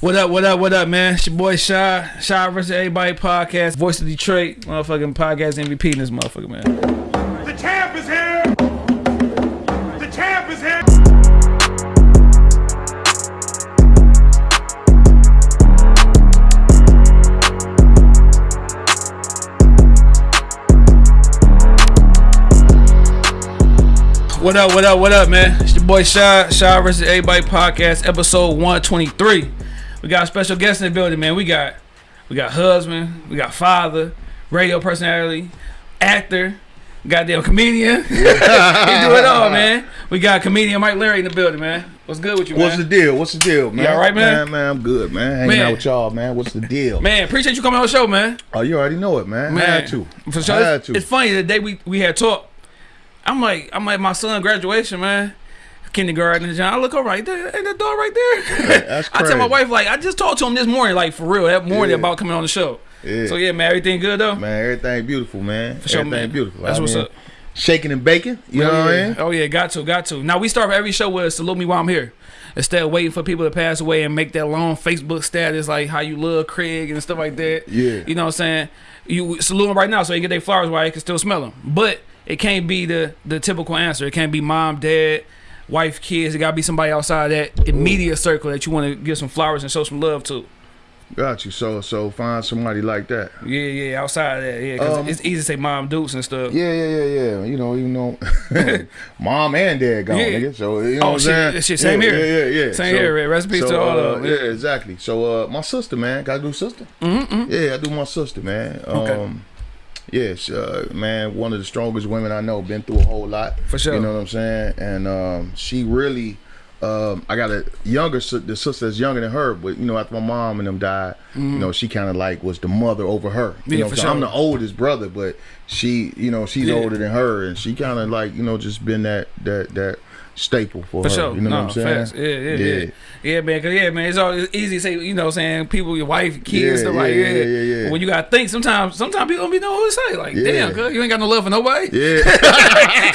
What up, what up, what up, man? It's your boy Shy, Shy versus Everybody podcast, voice of Detroit, motherfucking podcast MVP in this motherfucker, man. The champ is here! The champ is here! What up, what up, what up, man? It's your boy Shy, Shy versus Everybody podcast, episode 123. We got a special guest in the building, man. We got we got husband, we got father, radio personality, actor, goddamn comedian. he do it all, man. We got comedian Mike Larry in the building, man. What's good with you, man? What's the deal? What's the deal, man? You all right, man? Man, man, I'm good, man. Hanging Man. out with y'all, man. What's the deal? Man, appreciate you coming on the show, man. Oh, you already know it, man. Man, Had to. For sure. Had It's, to. it's funny the day we we had talked. I'm like I'm like my son graduation, man. Kindergarten and John. I look all right there, and the door right there. That's I tell my wife like I just talked to him this morning, like for real, that morning Yeah. about coming on the show. Yeah. So yeah, man, everything good though. Man, everything beautiful, man. For sure, everything man. beautiful. That's I what's mean, up. Shaking and baking. You know oh, what yeah. I mean? Oh yeah, got to, got to. Now we start every show with salute me while I'm here. Instead of waiting for people to pass away and make that long Facebook status like how you love Craig and stuff like that. Yeah. You know what I'm saying? You salute them right now so they get their flowers while you can still smell them. But it can't be the the typical answer. It can't be mom, dad, wife, kids. It gotta be somebody outside that immediate circle that you want to give some flowers and show some love to. Got you. So, so find somebody like that. Yeah, yeah, outside of that. Yeah, because Um, it's easy to say mom dukes and stuff. Yeah, yeah, yeah, yeah. You know, you know, mom and dad gone, Yeah. nigga. So you know Oh, what I'm saying? shit, same yeah, here. Yeah, yeah, yeah. Same here, man. Rest so, to all uh, of 'em. Yeah, exactly. So, uh, my sister, man, got to do sister. Mm-hmm. Yeah, I do my sister, man. Okay. Yes, uh, man, one of the strongest women I know. Been through a whole lot. For sure. You know what I'm saying? And um, she really. Um, I got a younger the sister that's younger than her, but you know after my mom and them died, you know she kind of like was the mother over her. Mm-hmm. You Yeah, know, for so I'm the oldest brother, but she, you know, she's Yeah. older than her, and she kind of like you know just been that that that staple for, For her. sure. You know no, what I'm saying? Facts. Yeah, yeah, yeah, yeah. man. Cause yeah, man. It's all it's easy to say, you know, saying people, your wife, kids, Yeah, stuff like yeah, yeah. yeah, yeah, yeah. When you gotta think, sometimes, sometimes people don't be know what to say. Like, Yeah. damn, cuz you ain't got no love for nobody. Yeah.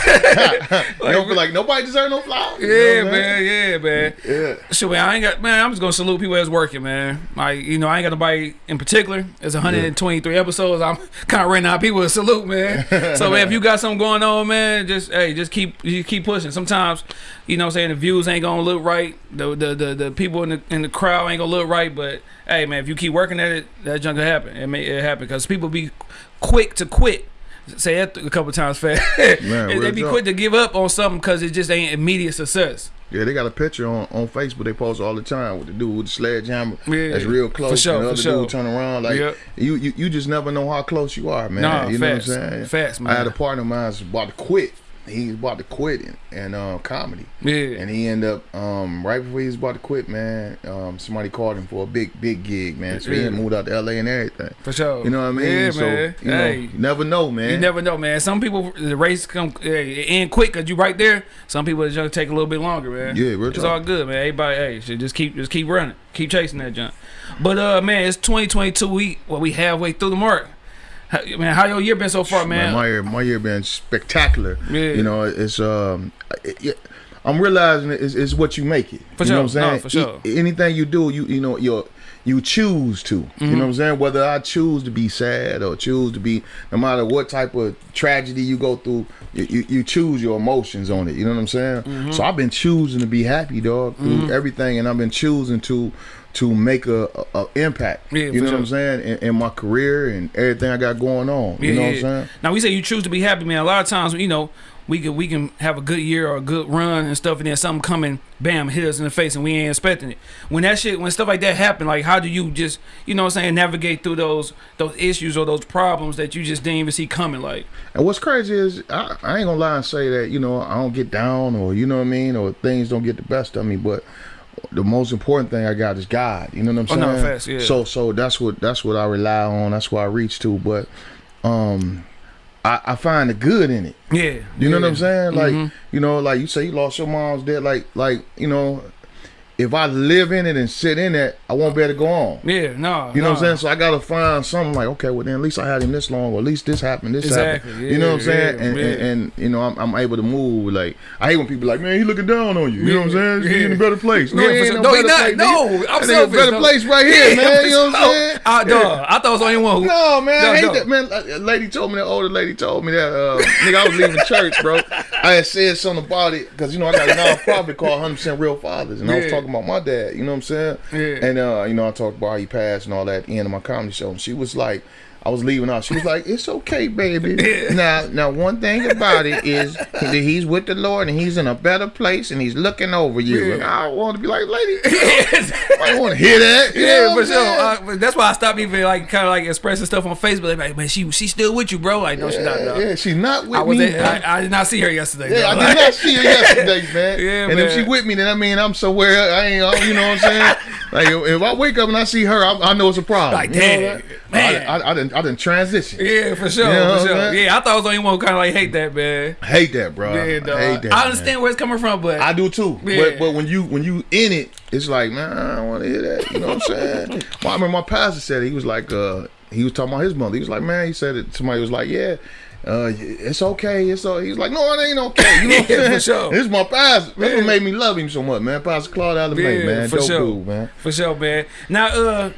I don't feel like nobody deserve no flowers. you know Yeah, man. Yeah, man. Yeah. Shit, man, I ain't got man. I'm just gonna salute people that's working, man. Like, you know, I ain't got nobody in particular. It's 123 episodes. I'm kind of running out of people to salute, man. so, man, if you got something going on, man, just hey, just keep you keep pushing. Sometimes, you know, what I'm saying the views ain't gonna look right. The the the, the people in the in the crowd ain't gonna look right. But hey, man, if you keep working at it, that junk will happen. It may it happen because people be quick to quit. Say that a couple times fast. Man, they be quick to give up on something because it just ain't immediate success. Yeah, they got a picture on, on Facebook they post all the time with the dude with the sledgehammer. Yeah, that's real close. for sure, and the for sure. dude turn around like Yep. you, you you just never know how close you are, man. Nah, you facts. know what I'm saying? Facts, I had a partner of mine was about to quit. He was about to quit in, in uh, comedy. Yeah. And he ended up um, right before he was about to quit, man. Um, somebody called him for a big, big gig, man. So he Yeah. had moved out to LA and everything. For sure. You know what I mean? Yeah, so man. you know, hey, you never know, man. you never know, man. Some people the race come uh, end quick because you right there. Some people it's gonna take a little bit longer, man. Yeah, real it's all good, man. Everybody, hey, should just keep just keep running, keep chasing that junk. But uh, man, it's 2022. We well, we halfway through the mark. How, man, how your year been so far, man? my year, my year been spectacular. Yeah. You know, it's um, it, it- I'm realizing it's, it's what you make it. For you know sure. what I'm No, saying? for sure. E- anything you do, you you know, you you choose to. You Mm-hmm. know what I'm saying? Whether I choose to be sad or choose to be, no matter what type of tragedy you go through, you, you, you choose your emotions on it. You know what I'm saying? Mm-hmm. So I've been choosing to be happy, dog, through everything, and I've been choosing to to make a, a, a impact. Yeah, you know what. I'm saying? In, in my career and everything I got going on. you know what I'm saying? Now we say you choose to be happy, man. A lot of times, you know, we can we can have a good year or a good run and stuff, and then something coming, bam, hit us in the face, and we ain't expecting it. When that shit, when stuff like that happen, like how do you just, you know, what I'm saying, navigate through those those issues or those problems that you just didn't even see coming? Like, And what's crazy is I, I ain't gonna lie and say that you know I don't get down or you know what I mean or things don't get the best of me, but the most important thing I got is God. You know what I'm Oh, saying? no, facts, yeah. So so that's what that's what I rely on. That's what I reach to. But um, I, I find the good in it. yeah, You know what. I'm saying? Like Mhm. you know, like you say you lost your mom's dead. Like like you know, if I live in it and sit in it, I won't be able to go on. Yeah, no. You know no. what I'm saying? So I gotta find something like, okay, well then at least I had him this long, or at least this happened, this Exactly, happened. you know what I'm saying? yeah, and, yeah. and and you know I'm, I'm able to move. Like I hate when people like, man, he looking down on you. You know what I'm saying? He's yeah. in a better place. No, Yeah, he no No, he not. place. No. I'm That a better no. place right here, man. You know what I'm saying? Uh, dog, I thought it was only one who. No, man, I hate that. Man, a lady told me that older lady told me that. Uh, nigga, I was leaving church, bro. I had said something about it because you know I got a nonprofit called 100 Percent Real Fathers, and I was talking about my dad. You know what I'm saying? Yeah. And uh, you know I talked about how he passed and all that at the end of my comedy show, and she was like. I was leaving out. She was like, "It's okay, baby." Now, now, one thing about it is that he's with the Lord and he's in a better place and he's looking over you. Yeah. And I want to be like, "Lady, I want to hear that." You Yeah, for sure. Uh, but that's why I stopped even like kind of like expressing stuff on Facebook. Like, man, she she still with you, bro? Like, no, she's not. yeah, No. yeah, she's not with I was. me. At. I, I did not see her yesterday. Yeah, I did not see her yesterday, man. Yeah, and if she with me, then I mean I'm somewhere. I ain't, you know what I'm saying? like if, I wake up and I see her, I, I know it's a problem. Like, You know damn, man. I, I, I didn't, I didn't transition. Yeah, for sure, You know for sure. Yeah, I thought I was the only one who kind of like hate that, man. Hate that, bro. Yeah, I dog. hate that. I man. understand where it's coming from, but I do too. Yeah. But but when you when you in it, it's like, man, I don't want to hear that. You know what I'm saying? well, I remember my pastor said it. he was like, uh, he was talking about his mother. He was like, man, he said it. Somebody was like, yeah. Uh, it's okay. It's all. He's like, no, it ain't okay. You know what Yeah, I'm saying? for sure. This is my pastor. That's what made me love him so much, man. Pastor Claude Alabama, Yeah, man. for Dope sure. dude, man. For sure, man. Now, uh,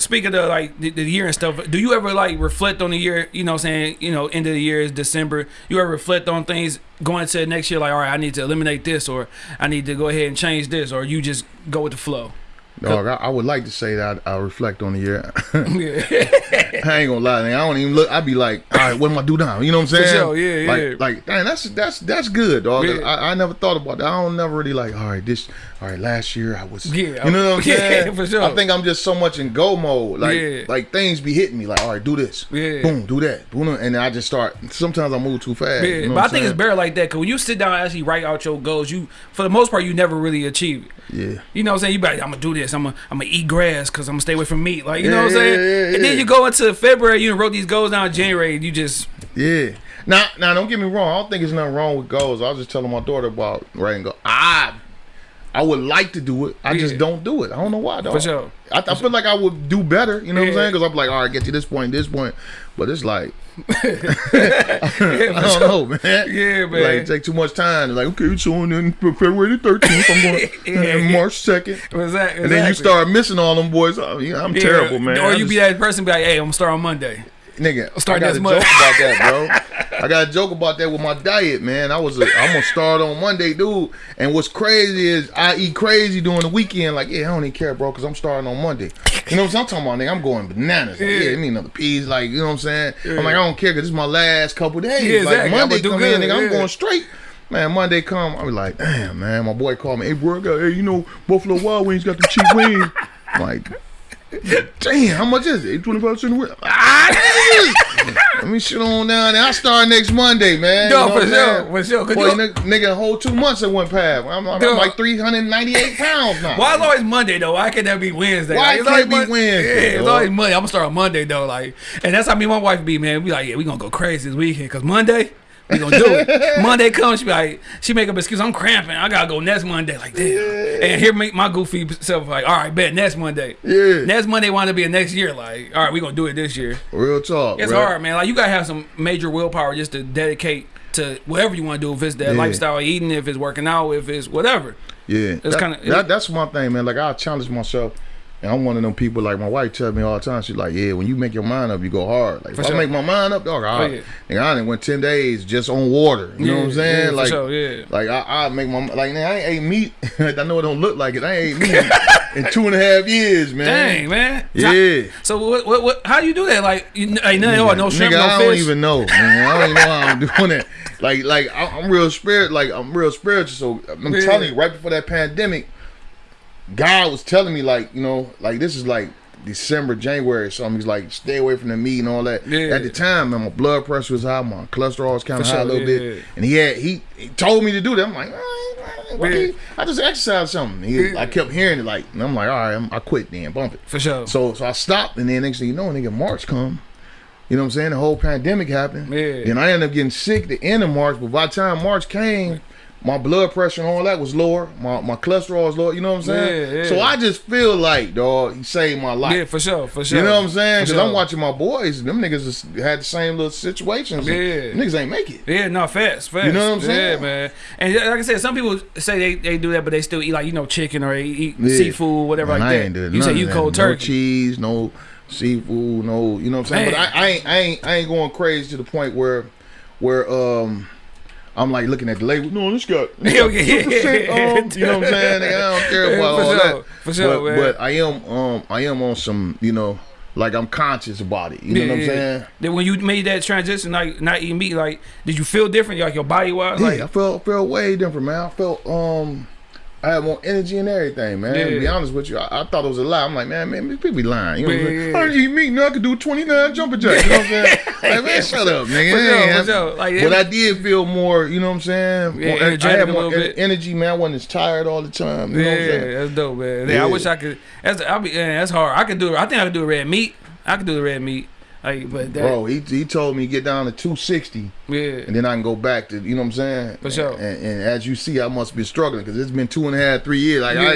speaking of like the, the year and stuff, do you ever like reflect on the year? You know, what I'm saying you know, end of the year is December. You ever reflect on things going to next year? Like, all right, I need to eliminate this, or I need to go ahead and change this, or you just go with the flow. Dog, I, I would like to say that I, I reflect on the year. I ain't gonna lie, nigga. I don't even look. I'd be like, all right, what am I do now? You know what I'm saying? sure, yeah, like, yeah. Like, dang, that's that's that's good, dog. Yeah. I, I never thought about that. I don't never really like, all right, this, all right, last year I was, Yeah, you know what I'm yeah, saying? for sure. I think I'm just so much in go mode, like, Yeah. like things be hitting me, like, all right, do this, Yeah. boom, do that, boom, and I just start. Sometimes I move too fast. yeah. you know but I think it's better like that because when you sit down and actually write out your goals, you for the most part you never really achieve it. Yeah. You know what I'm saying? You like, I'm gonna do this. I'm gonna I'm gonna eat grass because I'm gonna stay away from meat. Like you know what I'm saying? yeah, yeah, and then you go into February, you wrote these goals down in January, and you just Yeah. Now, now, don't get me wrong. I don't think there's nothing wrong with goals. I was just telling my daughter about writing goals. I, I would like to do it. I just don't do it. I don't know why. Dog. For sure. I, I feel like I would do better. You know what I'm saying? Because I'm like, all right, get to this point, this point. But it's like, yeah, I don't sure. know, man. Yeah, man. Like, it take too much time. It's like, okay, so on in February the 13th, I'm going Yeah, and. March 2nd. Exactly. And then you start missing all them boys. Oh, yeah, I'm Yeah. terrible, man. Or I you be that person, be like, "Hey, I'm gonna start on Monday." Nigga, Start I got a month. joke about that, bro. I got a joke about that with my diet, man. I was a, I'm gonna start on Monday, dude. And what's crazy is I eat crazy during the weekend. Like, yeah, I don't even care, bro, because I'm starting on Monday. You know what I'm talking about, nigga? I'm going bananas. Like, Yeah. yeah, me another peas, like, you know what I'm saying? Yeah. I'm like, I don't care, because this is my last couple days. Yeah, exactly. Like, Monday come good, in, nigga, I'm going straight. Man, Monday come, I be like, damn, man. My boy called me, hey, bro, I got, hey, you know, Buffalo Wild Wings got the cheap wings. I'm like, damn, how much is it? 25 cents a wing. Ah. Let me shit on down there. I start next Monday, man. No, You know for sure, for sure. Boy, you- nigga, nigga, a whole two months it went past. I'm, I'm, I'm like 398 pounds now. Why is always Monday though? Why can't that be Wednesday? Why it's can't it be Wednesday, Yeah, it's always Monday. I'm gonna start on Monday though, like, and that's how me and my wife be, man. We like, yeah, we gonna go crazy this weekend because Monday. We gonna do it. Monday comes, she be like, she make up excuse. I'm cramping. I gotta go next Monday. Like damn. And here make my goofy self like, all right, bet next Monday. Yeah. Next Monday want to be a next year. Like, all right, we gonna do it this year. Real talk. It's hard, man. Like you gotta have some major willpower just to dedicate to whatever you want to do. If it's that Yeah. lifestyle eating, if it's working out, if it's whatever. Yeah, It's that, kinda- that, that's one thing, man. Like I challenge myself, and I'm one of them people. Like my wife tells me all the time. She's like, "Yeah, when you make your mind up, you go hard. Like For if sure. Oh, I make my mind up, dog, I, oh, yeah. nigga, I done went ten days just on water. You know what I'm saying? yeah, like, sure, yeah. like I, I make my like, nigga, I ain't ate meat. I know it don't look like it. I ain't ate meat in two and a half years, man. Dang, man. Yeah. So what? What? what how do you do that? Like, you, ain't nothing. Oh, no shrimp, Nigga, no I fish. don't even know. Man. I don't even know how I'm doing that. Like, like I- I'm real spirit. Like I'm real spiritual. So I'm Yeah. telling you, right before that pandemic, God was telling me, like, you know, like this is like December, January, or something. He's like, stay away from the meat and all that. Yeah. At the time, man, my blood pressure was high, my cholesterol was kind of high sure, a little yeah, bit, yeah. and he had he, he told me to do that. I'm like, "Ah, why Yeah. I just exercised something. He. I kept hearing it, like, and I'm like, all right, I'm, I quit then, bump it. For sure. So so I stopped, and then next thing you know, nigga, March come. You know what I'm saying? The whole pandemic happened. Yeah. And I ended up getting sick the end of March, but by the time March came, my blood pressure and all that was lower. My my cholesterol was lower. You know what I'm saying? Yeah, yeah. So I just feel like, dog, he saved my life. Yeah, for sure, for sure. You know what I'm saying? Because I'm watching my boys. Them niggas just had the same little situations. Yeah. Niggas ain't make it. Yeah, no, fast, fast. You know what I'm saying? Yeah, man. And like I said, some people say they, they do that, but they still eat like you know chicken or they eat Yeah. seafood, whatever Man, like I that. you say you cold No turkey. cheese, no seafood, no. You know what I'm saying? But I, I ain't I ain't I ain't going crazy to the point where where um. I'm like looking at the label. No, this got, this got yeah. 2%, um, you know what I'm saying? Nigga, I don't care about for all sure, that. for sure, but, man. but I am um I am on some you know like I'm conscious about it. You know what I'm saying? Then when you made that transition, like not eating meat, like did you feel different, like your body wise? Yeah, Like I felt felt way different, man. I felt um I had more energy and everything, man. To be honest with you, I, I thought it was a lie. I'm like, man, man, people be lying. You know what I'm saying? yeah. I didn't eat meat, now I could do 29 jumping jacks. You know what I'm saying? like, man, shut up, nigga. It sure, ain't for Like, but I did feel more, you know what I'm saying? Yeah, More- I had more en- bit. energy, man. I wasn't as tired all the time. You know what I'm yeah, saying? that's dope, man. Yeah, Yeah. I wish I could. That's I'll be. Yeah, that's hard. I could do it. I think I could do red meat. I could do the red meat. Like, but that, Bro, he, he told me get down to 260 yeah, and then I can go back to, you know what I'm saying? For sure. And, and as you see, I must be struggling because it's been two and a half, three years. Like, I,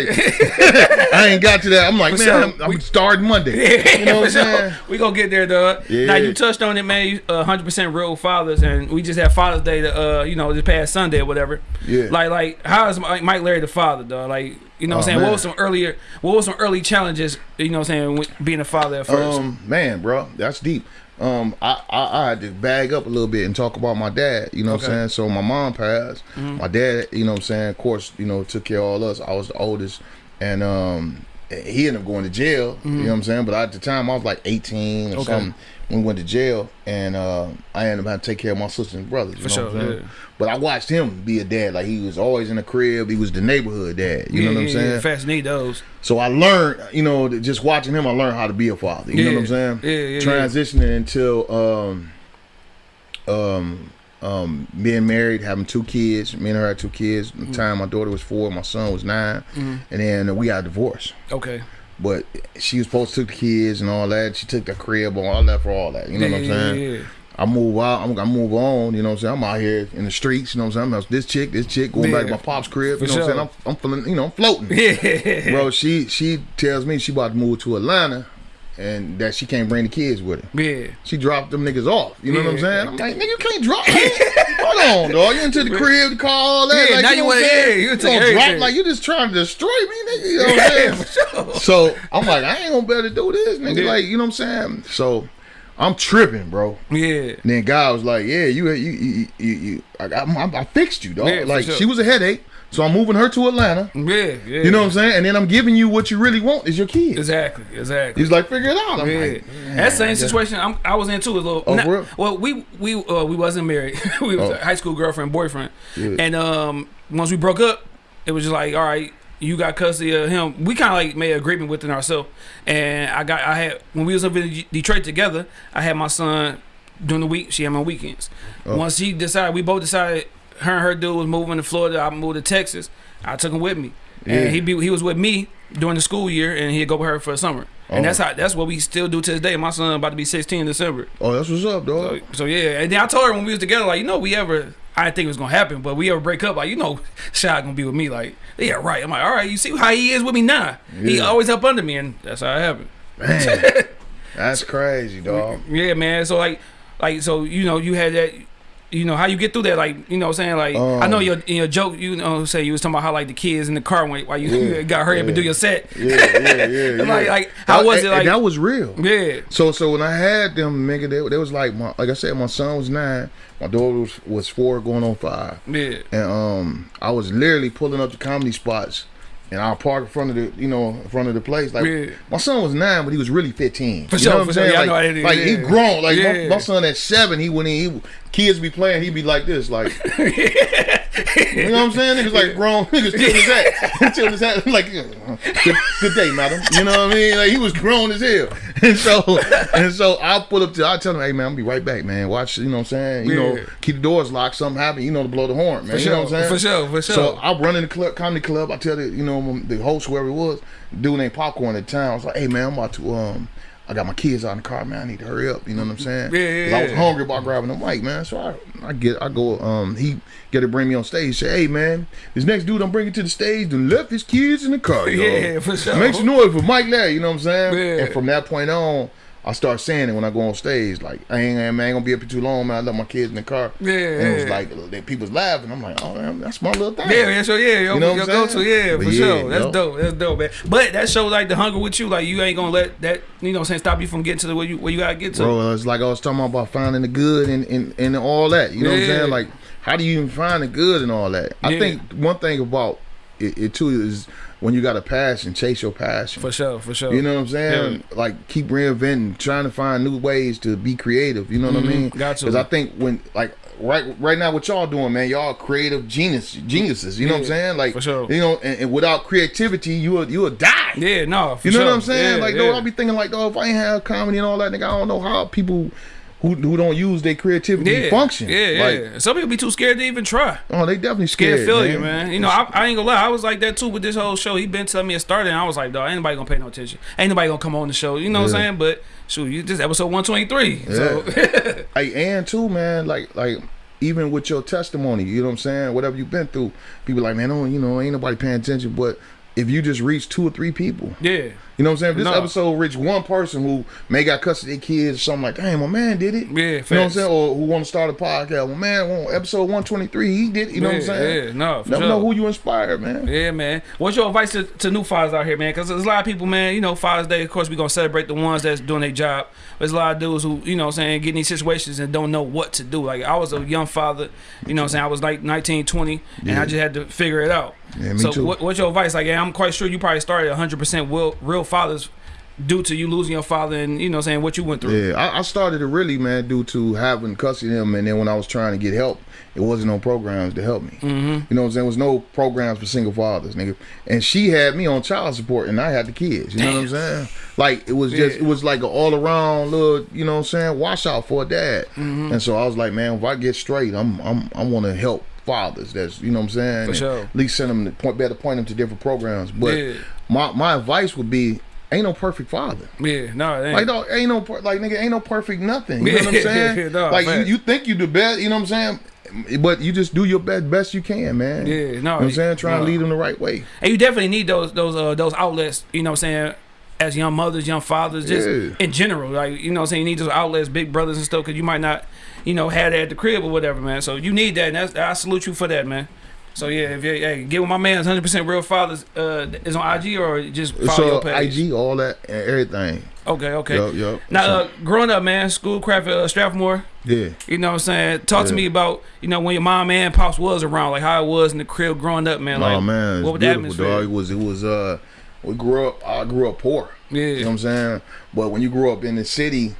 I ain't got to that. I'm like, For man, sure. I'm, I'm We- starting Monday. You know what I'm sure. saying? We gonna get there, dog. Yeah. Now you touched on it, man. You uh, 100% real fathers, and we just had Father's Day, to, uh, you know, this past Sunday or whatever. Yeah. Like, like, how is Mike Mike Larry the father, dog? Like, you know, what Oh, I'm saying, man. what was some earlier, what was some early challenges? You know, what I'm saying, being a father at first. Um, man, bro, that's deep. Um, I, I I had to bag up a little bit and talk about my dad. You know what Okay. Mm-hmm. I'm saying? So my mom passed. My dad, you know what I'm saying? Of course, you know, took care of all us. I was the oldest, and um, he ended up going to jail. You know what I'm saying? But at the time, I was like 18 or Mm-hmm. Okay. something we went to jail, and uh, I ended up having to take care of my sisters and brothers. You For know what sure, I'm saying? yeah. But I watched him be a dad. Like he was always in the crib. He was the neighborhood dad. You know what I'm saying? Fast need those. So I learned, you know, just watching him, I learned how to be a father. You know what I'm saying? Yeah, yeah, yeah. Transitioning until um, um, um, being married, having two kids. Me and her had two kids. At the Mm. time, my daughter was four, my son was 9 Mm-hmm. and then we got divorced. Okay. But she was supposed to take the kids and all that. She took the crib and all that for all that. You know yeah, what I'm yeah, saying? Yeah, yeah. I move out. I'm gonna move on. You know what I'm saying? I'm out here in the streets. You know what I'm saying? I'm this chick, this chick, going back to my pop's crib. You know what I'm saying? I'm, I'm feeling, you know, I'm floating Yeah. bro. She she tells me she about to move to Atlanta, and that she can't bring the kids with her. Yeah. She dropped them niggas off. You know what I'm saying? I'm like, nigga, you can't drop. Hold on, dog. You into the crib, the car, all that. Yeah, like, now you know what I'm wanna- saying? yeah, you gonna drop like you just trying to destroy me, nigga. You know what I'm saying? So I'm like, I ain't gonna be able to do this, nigga. Yeah. Like, you know what I'm saying? So I'm tripping, bro. Yeah. And then God was like, "Yeah, you, you, you, you, you I, I, I fixed you, dog. Yeah, like sure. she was a headache, so I'm moving her to Atlanta. Yeah. Yeah. You know what I'm saying? And then I'm giving you what you really want is your kids. Exactly. Exactly. He's like, figure it out. I'm Yeah, like, that same situation I'm, I was into a little. Oh, not- well, we we uh, we wasn't married. we was Oh. a high school girlfriend boyfriend, Yeah. and um once we broke up, it was just like all right, you got custody of him. We kind of like made an agreement within ourselves, and I got I had when we was up in Detroit together, I had my son during the week. She had my weekends. Oh. Once he decided, we both decided her and her dude was moving to Florida. I moved to Texas. I took him with me, Yeah. and he be he was with me during the school year, and he'd go with her for the summer. And Oh. that's how that's what we still do to this day. My son about to be 16 in December. oh, that's what's up, So, dog. so yeah, and then I told her when we was together, like you know, we ever I didn't think it was gonna happen, but we ever break up, like you know, Shy gonna be with me, like yeah, right. I'm like, all right, you see how he is with me now. He always up under me, and that's how it happened. Man, that's crazy, dog. Yeah, man. So like, like so you know, you had that. You know how you get through that, like you know, what I'm saying like I know Um, your in your joke, you know, say you was talking about how like the kids in the car when while you Yeah, got hurry up and do your set. Yeah, yeah, yeah. Like- yeah. like, how That- was it, like- that was real. Yeah, So, so when I had them, nigga, they, they was like, my, like I said, my son was nine, my daughter was, was four, going on five, yeah, and um, I was literally pulling up the comedy spots, and I'll park in front of the, you know, in front of the place. Like Yeah. my son was nine, but he was really fifteen. For you sure, know what for I'm sure. saying? Yeah, I like, know how it is, like he grown. Like my, Yeah. my son at seven, he went in. he kids be playing, he be like this, like. You know what I'm saying? Niggas like grown niggas tilting his hat, tilting his hat, like good, good day, madam. You know what I mean? Like he was grown as hell, and so and so I'll pull up to, I tell him, hey man, I'll be right back, man. Watch, you know what I'm saying? You Yeah. know, keep the doors locked. Something happen, you know, to blow the horn, man. for you know what I'm saying? for sure, for sure. So I run in the club, comedy club. I tell the, you know, the host whoever it was, dude named Popcorn at the time. I was like, hey man, I'm about to um. I got my kids out in the car, man. I need to hurry up. You know what I'm saying? Yeah, yeah, 'Cause I was hungry about grabbing the mic, man. So I, I get, I go. Um, he get to bring me on stage. Say, hey, man, this next dude I'm bringing to the stage done left his kids in the car. Yo. Yeah, for sure. Make some noise for Mike Larry. You know what I'm saying? Yeah. And from that point on. I start saying it when I go on stage, like I ain't, man, I ain't gonna be up here too long, man. I left my kids in the car, Yeah, and it was like they, people's laughing. I'm like, oh, man, that's my little thing. Yeah, yeah, sure, yeah, yo, You know what yo, I'm go saying? to, yeah, But for yeah, sure. That's yo. dope. That's dope, man. But that shows like the hunger with you, like you ain't gonna let that, you know, what I'm saying stop you from getting to the where you where you gotta get to. bro. It's like I was talking about finding the good and and, and all that. You know what I'm saying? Like, how do you even find the good and all that? I Yeah. think one thing about it, it too is when you got a passion, chase your passion. For sure, for sure. You know what I'm saying? Like keep reinventing, trying to find new ways to be creative. You know what I mean? Mm-hmm. Got to. Because I think when like right right now, what y'all doing, man? Y'all creative genius geniuses. You know what I'm saying? Like for sure. you know, and, and without creativity, you will you will die. yeah, no, for You know sure. what I'm saying? Yeah, like, yeah. though, I'll be thinking like, oh, if I ain't have comedy and all that, nigga, I don't know how people who who don't use their creativity yeah, function. Yeah, yeah. Like, Some people be too scared to even try. oh, they definitely Scared scared. failure, man. You know, I, I ain't gonna lie. I was like that too with this whole show. He been telling me it started, and I was like, dog, ain't nobody gonna pay no attention. Ain't nobody gonna come on the show. You know what I'm saying? But shoot, you this episode 123. So Hey, and too, man, like like even with your testimony, you know what I'm saying? Whatever you've been through, people like, man, oh, you know, ain't nobody paying attention. But if you just reach two or three people, yeah, you know what I'm saying? If this No. episode reached one person who may got custody kids, or something like, damn, my man did it. Yeah, You know what I'm saying? Or who want to start a podcast? Well, man, well, episode 123, he did it. You know what I'm saying? yeah, no, Never sure. know who you inspired, man. Yeah, man. What's your advice to, to new fathers out here, man? Because there's a lot of people, man. You know, Father's Day, of course, we're gonna celebrate the ones that's doing their job. There's a lot of dudes who, you know, what I'm saying, get in these situations and don't know what to do. Like I was a young father, you know, what I'm saying I was like 19, 20, and I just had to figure it out. Yeah, me so, too. What, what's your advice? Like, yeah, I'm quite sure you probably started 100 percent real, real fathers due to you losing your father and you know, what I'm saying what you went through. Yeah, I, I started it really, man, due to having custody of him, and then when I was trying to get help, it wasn't no programs to help me. Mm-hmm. You know what I'm saying? There was no programs for single fathers, nigga. And she had me on child support, and I had the kids. You know what I'm saying? Like it was just, Yeah. it was like an all around little, you know what I'm saying, washout for a dad. Mm-hmm. And so I was like, man, if I get straight, I'm, I'm, I want to help fathers. That's, you know what I'm saying? For sure. At least send them to point, better point them to different programs. But Yeah. my, my advice would be, ain't no perfect father. Yeah, no, it ain't. Like, dog, ain't no like nigga, ain't no perfect nothing. You know what I'm saying? dog, like you, you think you the best, you know what I'm saying? But you just do your best best you can, man. Yeah, no, You know what I'm saying? Trying no. to lead them the right way. And you definitely need those those uh, those outlets, you know what I'm saying, as young mothers, young fathers, just Yeah. in general. Like, you know what I'm saying, you need those outlets, big brothers and stuff, because you might not, you know, had that at the crib or whatever, man. So you need that, and that's, I salute you for that, man. So yeah, if you hey, get with my man's 100% real fathers uh, is on IG or just follow so your page. IG, all that and everything. Okay, okay. Yup, yup. Now, uh, growing up, man, schoolcraft uh, Strathmoor. Yeah. You know what I'm saying? Talk to me about, you know, when your mom and pops was around, like how it was in the crib growing up, man. Like, oh man, what was the beautiful, atmosphere? dog. It was it was uh we grew up I grew up poor. Yeah. You know what I'm saying? But when you grew up in the city,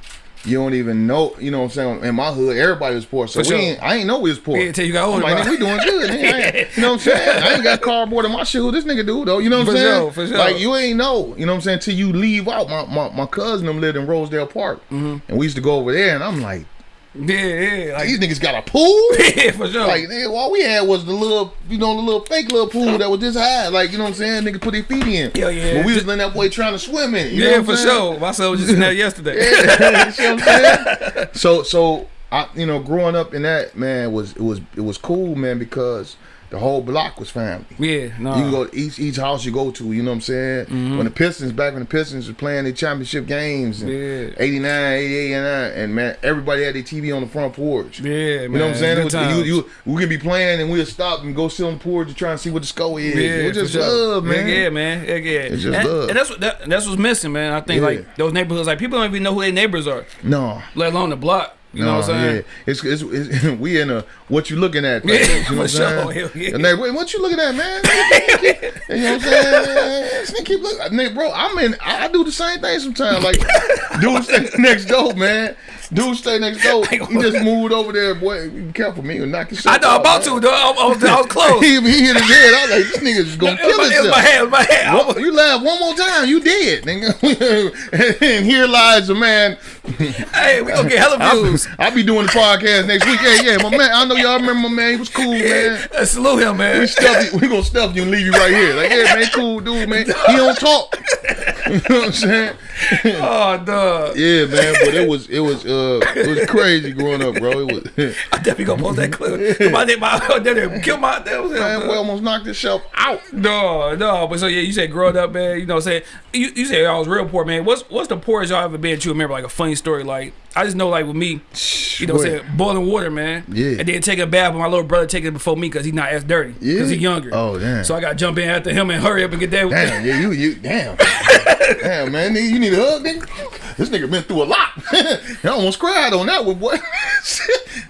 you don't even know, you know what I'm saying? In my hood, everybody was poor. So For we sure. ain't I ain't know we was poor. Yeah, till you got older, like, we doing good. nigga. You know what I'm saying? I ain't got cardboard in my shoe. This nigga do though. You know what I'm For saying? sure, for sure. Like you ain't know. You know what I'm saying? Till you leave out. My my, my cousin them lived in Rosedale Park, Mm-hmm. and we used to go over there, and I'm like, Yeah, yeah, like, these niggas got a pool. yeah, for sure. Like nigga, all we had was the little, you know, the little fake little pool that was this high. Like you know what I'm saying? Niggas put their feet in. Yeah, yeah. But we was letting that boy trying to swim in. it, You know yeah, for saying? sure. My son was just in there yesterday. You what I'm saying? so so I you know growing up in that man was it was it was cool man because the whole block was family. Yeah, no. You can go to each each house you go to, you know what I'm saying? Mm-hmm. When the Pistons back when the Pistons was playing their championship games in Yeah. 89, 88, 89, and man, everybody had their TV on the front porch. Yeah, You know what I'm saying? Was, you, you, we could be playing and we'll stop and go sit on the porch to try and see what the score is. yeah, it was for just sure. love, man. Yeah, yeah, man. Yeah, yeah. It's just and, love. and that's what that, that's what's missing, man. I think Yeah. like those neighborhoods, like people don't even know who their neighbors are, No. let alone the block. You know what I'm oh, saying? Yeah. It's, it's, it's we in a what you looking at? Yeah, you know what I'm sure. saying? Yeah. "Wait, what you looking at, man? you know what I'm saying? Nigga keep looking. Nigga, bro, I'm in. I I do the same thing sometimes. Like, dude stay next door, man. Dude stay next door. He just moved over there, boy. Be careful, me, and knock yourself I know out, about man. to, though. I, I was, I was close. he, he hit his head. I was like, this nigga's gonna kill my, my himself. hand, it was my hand. I was- Well, you laugh one more time, you dead, nigga. and here lies a man. hey, we gonna get hella I'll, views. I'll be doing the podcast next week. Yeah, yeah, my man. I know y'all remember my man. He was cool, man. Uh, salute him, man. We stuff you. We gonna stuff you and leave you right here. Like, yeah, man, cool dude, man. He don't talk. You know what I'm saying? Oh, dog. Yeah, man. But it was it was uh it was crazy growing up, bro. It was I definitely gonna post that clip. My name, my, kill my, that was man, we almost knocked himself out. No, no, but so yeah, you said growing up, man. You know, what I'm saying you, you said I was real poor, man. What's what's the poorest y'all ever been? You remember like a funny story? Like I just know, like with me, you know, Boy. saying boiling water, man. Yeah. And then take a bath with my little brother taking it before me because he's not as dirty. Yeah. Because he's younger. Oh, damn. So I got to jump in after him and hurry up and get that. Damn, yeah, you you damn. damn, man, nigga, you need a hug, nigga. This nigga been through a lot. I almost cried on that one, boy.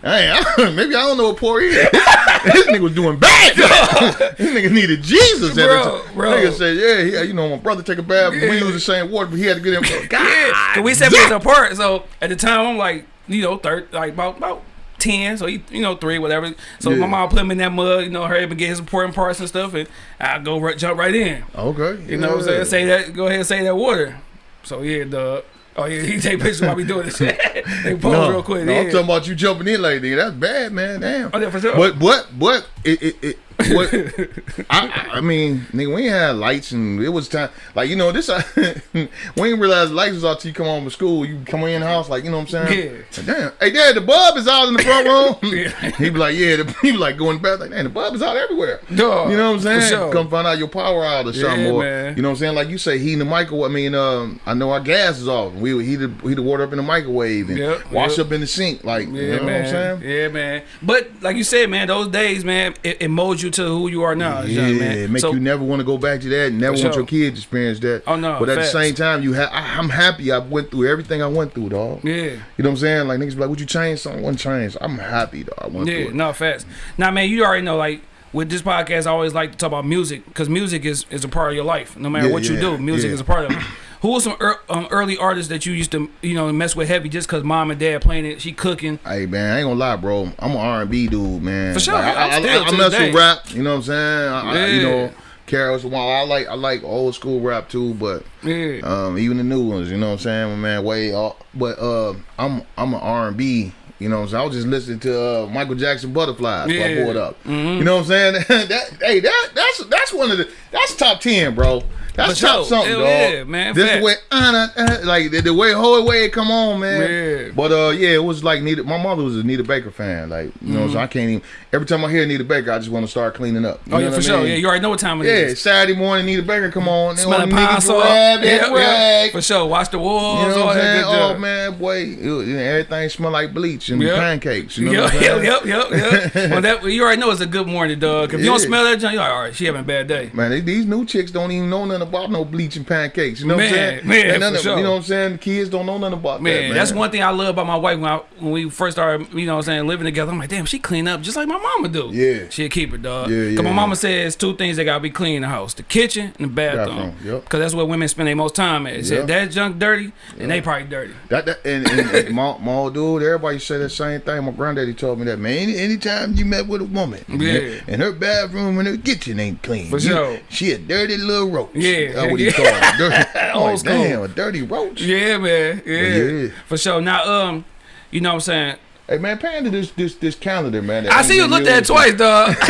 Hey, I, maybe I don't know what poor he is. this nigga was doing bad. this nigga needed Jesus. at the Bro, time. bro. Nigga said, yeah, he, you know, my brother take a bath. We use the same water, but he had to get him. God, Yeah, we separated apart. So at the time, I'm like, you know, third, like about about ten. So he, you know, three, whatever. So Yeah. my mom put him in that mud, you know, hurry up and get his important parts and stuff, and I go right, jump right in. Okay, You know what I'm saying? Say that. Go ahead and say that water. So yeah, the oh yeah, he take pictures while we doing this shit. they pose No, real quick. no, yeah. I'm talking about you jumping in like nigga. That's bad, man. Damn. Oh, yeah, for sure. But but but it it, it what I, I I mean, nigga, we ain't had lights and it was time like you know this. we ain't realize lights was out till you come home from school. You come in the house like you know what I'm saying. Yeah. Like, Damn. Hey, dad, the bulb is out in the front room. Yeah. he be like, yeah. The, he be like going back like, damn, the bulb is out everywhere. Dog, you know what I'm saying? sure. Come find out your power out or something. Yeah, or, man. You know what I'm saying? Like you say, heating the microwave. I mean, um, I know our gas is off. We would heat the, heat the water up in the microwave and Yep, wash yep. up in the sink. Like, Yeah, you know man. what I'm saying? Yeah, man. But like you said, man, those days, man, it, it molds you to who you are now. Yeah, man. it make So- you never want to go back to that. Never For want sure. your kids to experience that. Oh, no, But at facts. the same time, you have. I'm happy. I went through everything I went through, dog. Yeah. You know what I'm saying? Like niggas be like, "Would you change something?" One change. I'm happy, dog. I went Yeah, through it. no facts. Now, man, you already know, like with this podcast, I always like to talk about music because music is is a part of your life. No matter Yeah, what you do, music yeah. is a part of it. Who was some ear um, early artists that you used to, you know, mess with heavy just because mom and dad playing it, she cooking? Hey man, I ain't gonna lie, bro. I'm an R&B dude, man. For sure, Like, I, I'm I, I, I mess day. with rap. You know what I'm saying? I, I, you know, Carol's while I like I like old school rap too, but Yeah, um, even the new ones. You know what I'm saying? My man, way off. But uh, I'm I'm an R&B. You know what I'm saying? I was just listening to uh, Michael Jackson Butterflies. Yeah. I pulled up. You know what I'm saying? that hey, that that's that's one of the that's top ten, bro. That's For top sure. something, dog. yeah, man. This the way, uh, uh, like the, the way whole way it come on, man. Yeah. But uh, yeah, it was like Nita. My mother was a Anita Baker fan. Like you know, so I can't even. Every time I hear Anita Baker, I just want to start cleaning up. You oh yeah, for sure. mean? Yeah, you already know what time it Yeah, is. Saturday morning, Anita Baker come on. Smelling the pine salt. grab Yeah, yeah, for sure. Watch the walls. You know what I'm that saying? Oh man, boy, it- you know, everything smell like bleach and Yep. pancakes. You know Yep, yep, yep, yep, yep. well, that you already know it's a good morning, dog. If you don't smell that, junk, you're like, all right, she having a bad day. Man, they, these new chicks don't even know nothing about no bleach and pancakes. You know what I'm saying? man, none for of- sure. You know what I'm saying? The kids don't know nothing about that. Man, Man, that's one thing I love about my wife when, I, when we first started, you know what I'm saying, living together. I'm like, damn, she clean up just like my mama do. Yeah. She'll keep it, dog. Yeah, yeah. Yeah, my mama says two things that got to be clean in the house. The kitchen and the bathroom. Bathroom, yep. Because that's where women spend their most time at. Yep. said, that junk dirty, and they probably dirty. That, that and, and, and my, my dude, everybody say the same thing. My granddaddy told me that, man. Any, anytime you met with a woman, Yeah. and her bathroom and her kitchen ain't clean, For you- sure. she a dirty little roach. Yeah, that's what he called. Her. Dirty. Old like, school. damn, a dirty roach. Yeah, man. Yeah. yeah. For sure. Now, um, you know what I'm saying? Hey man, panda this this this calendar, man. I see you looked at it twice, dog.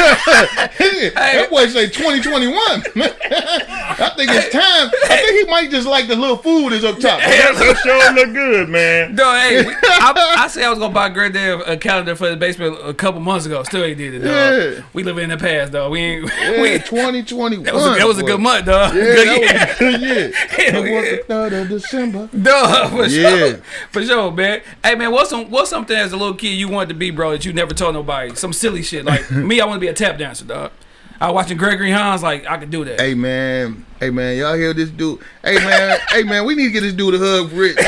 hey. that boy say 2021. I think it's time. I think he might just like the little food is up top. Hey, that, that sure look good, man. Dog, hey, I, I said I was gonna buy Granddad a calendar for the basement a couple months ago. Still ain't did it, dog. Yeah. We live in the past, dog. We ain't. Yeah, we, 2021. that was a, that was a good month, dog. Yeah, good year. was a good year. Hell it was yeah. the third of December. Dog, for Yeah. sure, for sure, man. Hey, man, what's some what's something as a little kid you wanted to be, bro, that you never told nobody? Some silly shit. Like me, I want to be a tap dancer, dog. I was watching Gregory Hines, like I could do that. Hey man, hey man, y'all hear this dude? Hey man, hey man, we need to get this dude a hug for it.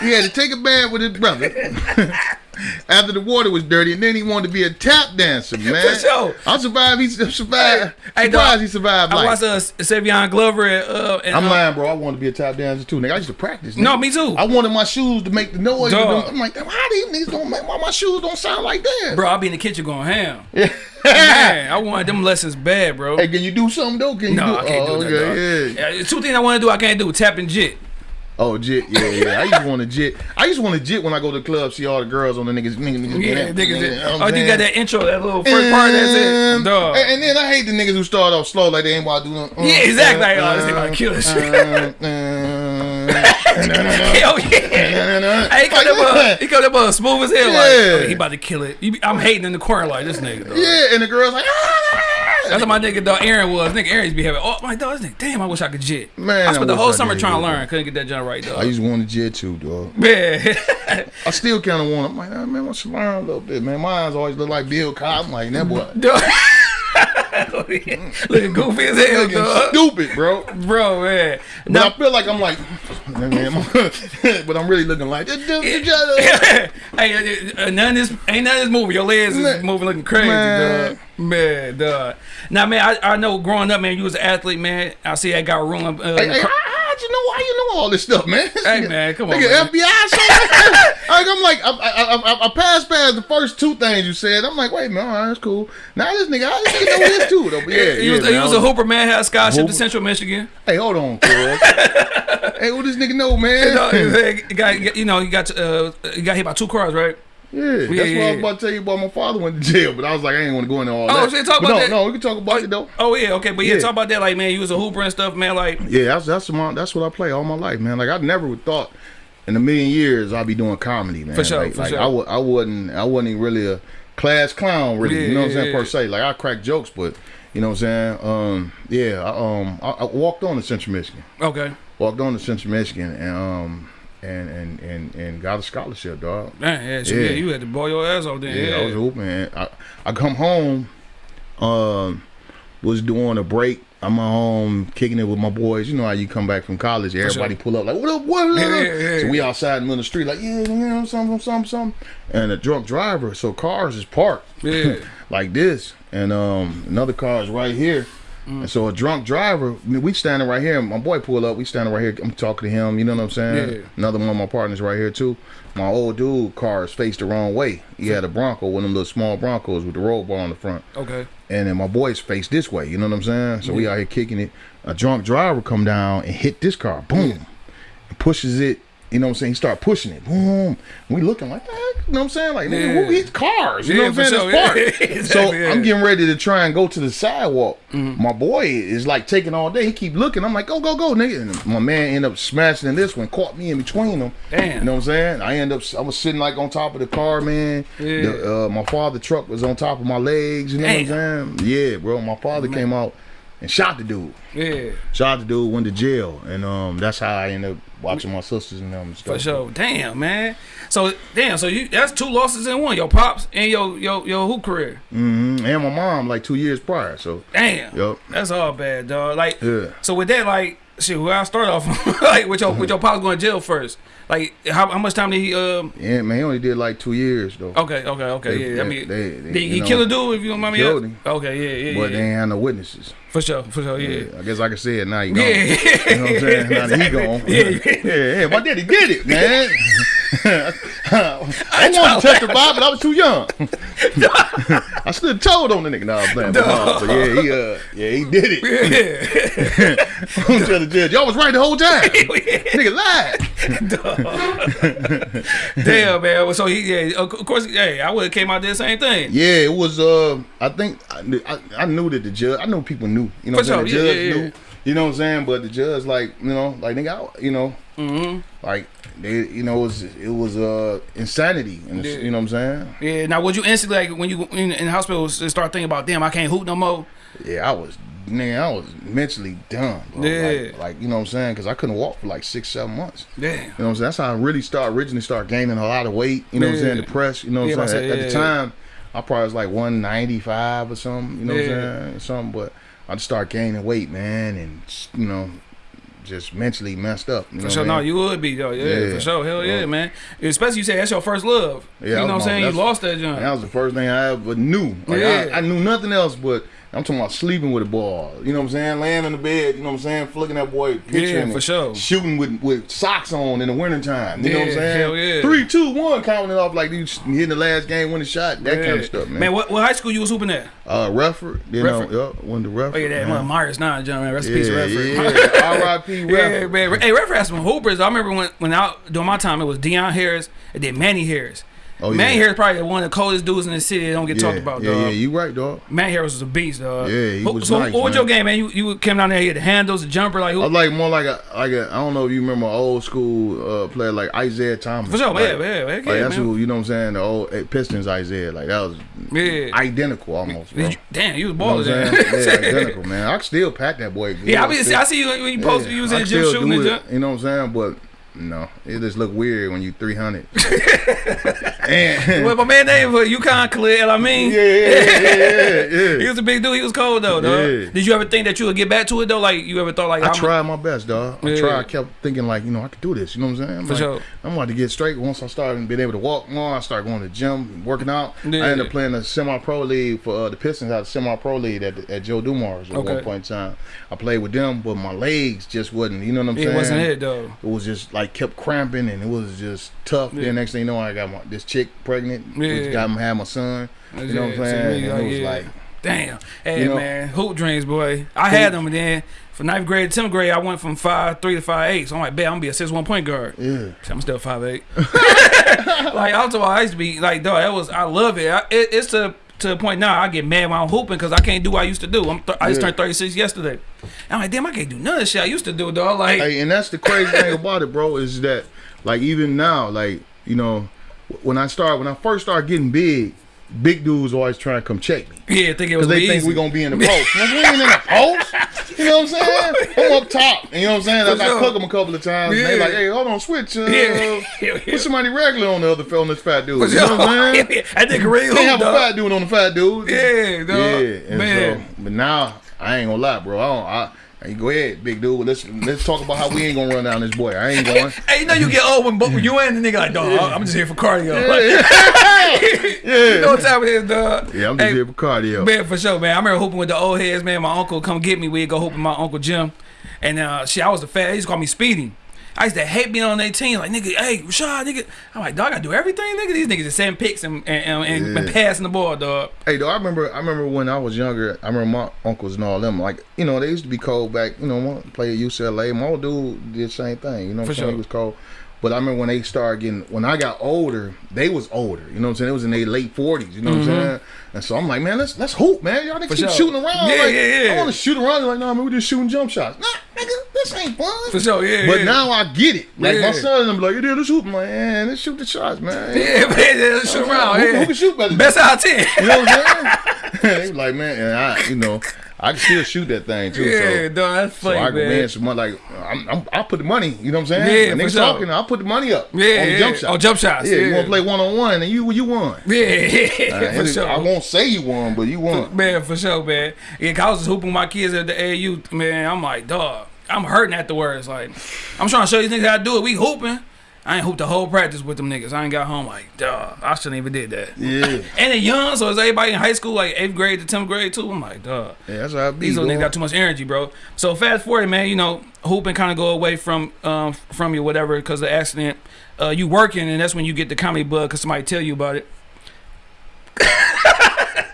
He had to take a bath with his brother after the water was dirty, and then he wanted to be a tap dancer, man. For sure. I'm surprised he survived. Hey, surprised dog, he survived I watched uh, Savion Glover. And, uh, and, I'm uh, lying, bro. I wanted to be a tap dancer too, nigga. I used to practice. Nigga. No, me too. I wanted my shoes to make the noise. I'm like, how these niggas don't make why my shoes don't sound like that? Bro, I'll be in the kitchen going ham. Man, I wanted them lessons bad, bro. Hey, can you do something though? Can you no, do? I can't oh, do that. okay, yeah. Yeah, two things I want to do, I can't do. Tap and jit. Oh, jit, yeah, yeah. I used to want to jit. I used to want to jit when I go to the club, see all the girls on the niggas, niggas, niggas. Yeah, niggas. niggas. You know oh, you got that intro, that little first part. That's it, Um, dog. And, then I hate the niggas who start off slow like they ain't want to do. Uh, Yeah, exactly. Like, oh, this nigga gonna kill this shit. uh, uh, Hell yeah. Hey, he come Like, up, he come up uh, smooth as hell. Like, Yeah. oh, he about to kill it. I'm hating in the corner like this nigga. Dog. Yeah, and the girl's like, ah! That's what my nigga dog Aaron was. Nigga Aaron's to be having. Oh my dog, this nigga. Damn, I wish I could jit. Man, I I spent the whole I summer trying to learn. Couldn't get that joint right, I dog. used to want to jit too, dog. Yeah. I still kind of want. I'm like, oh, man, I should learn a little bit, man. My eyes always look like Bill Cosby. I'm like, that boy. Looking goofy as hell, looking dog. stupid, bro. Bro, man. But Now, I feel like I'm like, man, but I'm really looking like, hey, uh, uh, none of this ain't none of this moving. Your legs is moving looking crazy, Man. dog. Man, dog. Now, man, I, I know growing up, man, you was an athlete, man. I see that got room. Uh, Hey, hey, how, how'd you know? How you know all this stuff, man? Hey, man, come on, man. FBI. something? like, I'm like, I, I, I, I passed past the first two things you said. I'm like, wait, man, all right, that's cool. Now this nigga, I nigga know this too, though. But yeah, he yeah, was, man, he was a hooper, man. Had a scholarship Hooper. to Central Michigan. Hey, hold on, hey, what this nigga know, man? He got, you know, he got uh, he got hit by two cars, right? Yeah, that's Yeah, what I yeah, was about to tell you about. My father went to jail, but I was like, I ain't want to go into all Oh, that. shit, talk But about no, that. No, we can talk about it though. Oh yeah, okay, but yeah, Yeah. talk about that, like man, you was a hooper and stuff, man. Like, Yeah, that's that's my that's what I play all my life, man. Like I never would thought in a million years I'd be doing comedy, man. For sure, like, for like sure. I w- I wasn't I wasn't even really a class clown, really. Yeah, you know what I'm yeah, saying yeah. per se. Like I crack jokes, but you know what I'm saying. Um, yeah, I, um, I, I walked on to Central Michigan. okay, Walked on to Central Michigan and um and and and and got a scholarship, dog. man, yeah, so, yeah. Yeah. you had to boil your ass off there. Yeah, Yeah, I was hooping. I I come home, um, was doing a break. I'm at home kicking it with my boys. You know how you come back from college, everybody pull up like, "What up? What up?" Yeah, yeah, yeah, so we outside in the middle of the street, like, "Yeah, you know, something, something, something." And a drunk driver, so cars is parked yeah. like this, and um, another car is right here. Mm. And so a drunk driver, I mean, we standing right here. My boy pull up. We standing right here. I'm talking to him. You know what I'm saying? Yeah. Another one of my partners right here too. My old dude car is faced the wrong way. He had a Bronco, one of them little small Broncos with the roll bar on the front. Okay, And then my boy's faced this way. You know what I'm saying? So we out here kicking it. A drunk driver come down and hit this car. Boom. And pushes it. You know what I'm saying? He start pushing it. Boom. We looking like that. You know what I'm saying? Like, nigga, Yeah. who hits cars? You Yeah, know what I'm saying? sure. It's Yeah, exactly, so. I'm getting ready to try and go to the sidewalk. My boy is like taking all day. He keep looking. I'm like, go, go, go, nigga. And my man end up smashing in this one, caught me in between them. Damn. You know what I'm saying? I end up, I was sitting like on top of the car, man. Yeah. The, uh, my father truck was on top of my legs. You know what I'm saying? Yeah, bro. My father came out and shot the dude. yeah, Shot the dude, went to jail, and um, that's how I ended up watching my sisters and them and stuff. for sure. Damn, man. So damn, so you that's two losses in one. Your pops and your your your hoop career. Mm-hmm. And my mom, like two years prior. So, Damn. Yup. That's all bad, dog. Like, Yeah. so with that, like, shit, where I start off, like, with your with your pops going to jail first. Like, how, how much time did he? Um. yeah, man, he only did like two years though. Okay, okay, okay. They- yeah, I mean, they- they- did he know, kill a dude? If you don't mind me killed him. Okay, yeah, yeah, But yeah. they ain't had no witnesses. For sure, for sure, yeah. I guess I can say it now. He gone. Yeah, You know what I'm saying? Now that he Exactly. gone. Yeah, yeah, yeah. My daddy did it, man. I wanted to testify, but I was too young. I stood told on the nigga. No, I'm playing. No, but yeah, he uh, yeah, he did it. yeah. I'm tell the judge, y'all was right the whole time. nigga lied. Damn, man. So he, yeah, of course, hey, I would have came out there the same thing. Yeah, it was. Uh, I think I, knew- I, I knew that the judge. I know people knew. You know, what I'm saying? the yeah, judge yeah, knew. You know what I'm saying? But the judge, like, you know, like nigga, I, you know, Mm-hmm. like they, you know, it was it was uh insanity. And Yeah. You know what I'm saying? Yeah. Now, would you instantly like when you in, in the hospital start thinking about, damn, I can't hoop no more? Yeah, I was. Man, I was mentally done. Bro. Yeah. Like, like, you know what I'm saying? Because I couldn't walk for like six, seven months. Damn. You know what I'm saying? That's how I really start originally start gaining a lot of weight. You know what I'm saying? Yeah. Depressed. You know what Yeah, I'm I saying? say, At, yeah, at the yeah. time, I probably was like 195 or something. You know what I'm saying? Something, but I just started gaining weight, man, and you know, just mentally messed up. You know For sure, no, you would be though. Yeah, Yeah. for sure. Hell yeah, Yeah. man. Especially you say that's your first love. Yeah, you know what I'm saying? You lost that joint. that was the first thing I ever knew. Like Yeah. I, I knew nothing else, but I'm talking about sleeping with a ball. You know what I'm saying? Laying in the bed. You know what I'm saying? Flicking that boy picture. Yeah, for sure. Shooting with, with socks on in the wintertime. You know what I'm saying? hell yeah. Three, two, one, counting it off like you hitting the last game, winning shot, that kind of stuff, man. Man, what, what high school you was hooping at? Uh, Redford, you know, Redford. yep, went to Redford. Oh yeah, that man. one Myers now, John. Man, rest in peace, yeah, Redford. yeah. R.I.P. Yeah, man. Hey, Redford had some hoopers. I remember when when I during my time it was Deion Harris and then Manny Harris. Oh, yeah. Manny Harris probably one of the coldest dudes in the city that don't get yeah, talked about, yeah, dog. yeah, you right, dog. Manny Harris was a beast, dog. Yeah, he was So nice, what was your game, man? You you came down there, you had the handles, the jumper, like who? I like more like a like a I don't know if you remember old school uh, player like Isiah Thomas. For sure, like, yeah, yeah, yeah, Like that's man. who you know what I'm saying. The old eh, Pistons Isaiah, like that was Yeah. identical almost. Bro. Damn, you was You know balling yeah, identical, man. I still pack that boy. Yeah, I, mean, I see you when you post you was in the gym shooting jump. You know what I'm saying? But no, it just look weird when you 300. and Well, my man name for UConn Khalil, I mean. yeah, yeah, yeah, yeah, He was a big dude. He was cold though, dog. Did you ever think that you would get back to it though? Like you ever thought like I tried my best, dog. I tried. I kept thinking like, you know, I could do this. You know what I'm saying? I'm For like, sure. I'm about to get straight. Once I started being able to walk more, I started going to the gym, working out. I ended up playing the semi-pro league for uh, the Pistons. Had a semi-pro league at, at Joe Dumars at Okay. one point in time. I played with them, but my legs just wasn't. You know what I'm It saying? It wasn't it though. It was just like kept cramping, and it was just tough. Yeah. Then next thing you know, I got my, this chick pregnant. Yeah. Got had my son. You know what I'm Yeah, so saying? And like, it was yeah. like, Damn. Hey You know- man, hoop dreams, boy. I had them, and then from ninth grade to tenth grade, I went from five three to five eight. So I'm like, bet I'm gonna be a six one point guard. yeah. I'm still five eight. like I was I used to be like, dog. That was I love it. I, it it's to to the point now I get mad when I'm hooping because I can't do what I used to do. I'm th- I just Yeah. turned 36 yesterday. I'm like, damn, I can't do none of the shit I used to do, dog. Like, Hey, and that's the crazy thing about it, bro, is that like even now, like you know, when I start when I first started getting big, big dudes always trying to come check me yeah, think it was because they be think we're gonna be in the post. We ain't in the post. You know what I'm saying? I'm up top. And you know what I'm saying? I sure. cook them a couple of times. And they like, hey, hold on, switch. Uh, Yeah. Yeah, Put somebody regular on the other on this fat dude. You know what I'm saying? I think Can't hoop, have a fat dude on the fat dude. Yeah, dog. Yeah, and Man. so, but now I ain't gonna lie, bro. I don't. I, hey, go ahead, big dude. Let's let's talk about how we ain't gonna run down this boy. I ain't going. Hey, you know you get old when both you and the nigga like, dog, I'm just here for cardio. Yeah, yeah. you know what time it is, dog. yeah. I'm just Hey, here for cardio. Man, for sure, man. I remember hooping with the old heads, man. My uncle come get me. We'd go hoop with my uncle Jim. And uh shit, I was the fat. They used to call me Speedy. I used to hate being on their team. Like, nigga, hey, Rashad, nigga. I'm like, dog, I do everything, nigga. These niggas just sending picks and, and, and, and Yeah. passing the ball, dog. Hey, though, I remember. I remember when I was younger. I remember my uncles and all them. Like, you know, they used to be cold back. You know, play at UCLA. My old dude did the same thing. You know, what For I'm saying? sure. He was cold. But I remember when they started getting. When I got older, they was older. You know what I'm saying? It was in their late 40s. You know what I'm saying? And so I'm like, man, let's let's hoop, man. Y'all niggas keep Mm-hmm. sure. shooting around. Yeah, like, yeah, yeah. I want to shoot around. They're like, nah, man, we just shooting jump shots. Nah, nigga, this ain't fun. For sure, yeah. But yeah. now I get it. Like Yeah. my son, I'm like, yeah, let's hoop. Man, let's shoot the shots, man. Yeah, man, yeah, let's shoot around. Who, yeah. who can shoot better? Best out of 10. you know what I'm saying? they like, man, and I, you know, I can still shoot that thing too. Yeah, so, dog, that's so funny, I can man. win some money. Like, I'm, I'm, I'll put the money. You know what I'm saying? Yeah, When niggas sure. talking, I'll put the money up. Yeah, on yeah. jump shots. On jump shots, Yeah, you want to play one on one, and you, you won. Yeah, yeah, Uh, for sure. I won't say you won, but you won. Man, for sure, man. Yeah, 'cause I was hooping my kids at the AU, man. I'm like, dog, I'm hurting afterwards. Like, I'm trying to show these niggas how to do it. We hooping. I ain't hooped the whole practice with them niggas. I ain't got home like, dog, I shouldn't even did that. Yeah, And they young, so is everybody in high school, like eighth grade to tenth grade too? I'm like, dog. yeah, that's how I be. These little niggas got too much energy, bro. So fast forward, man. You know, hooping kind of go away from um from you, whatever, because the accident. Uh, you working, and that's when you get the comedy bug because somebody tell you about it.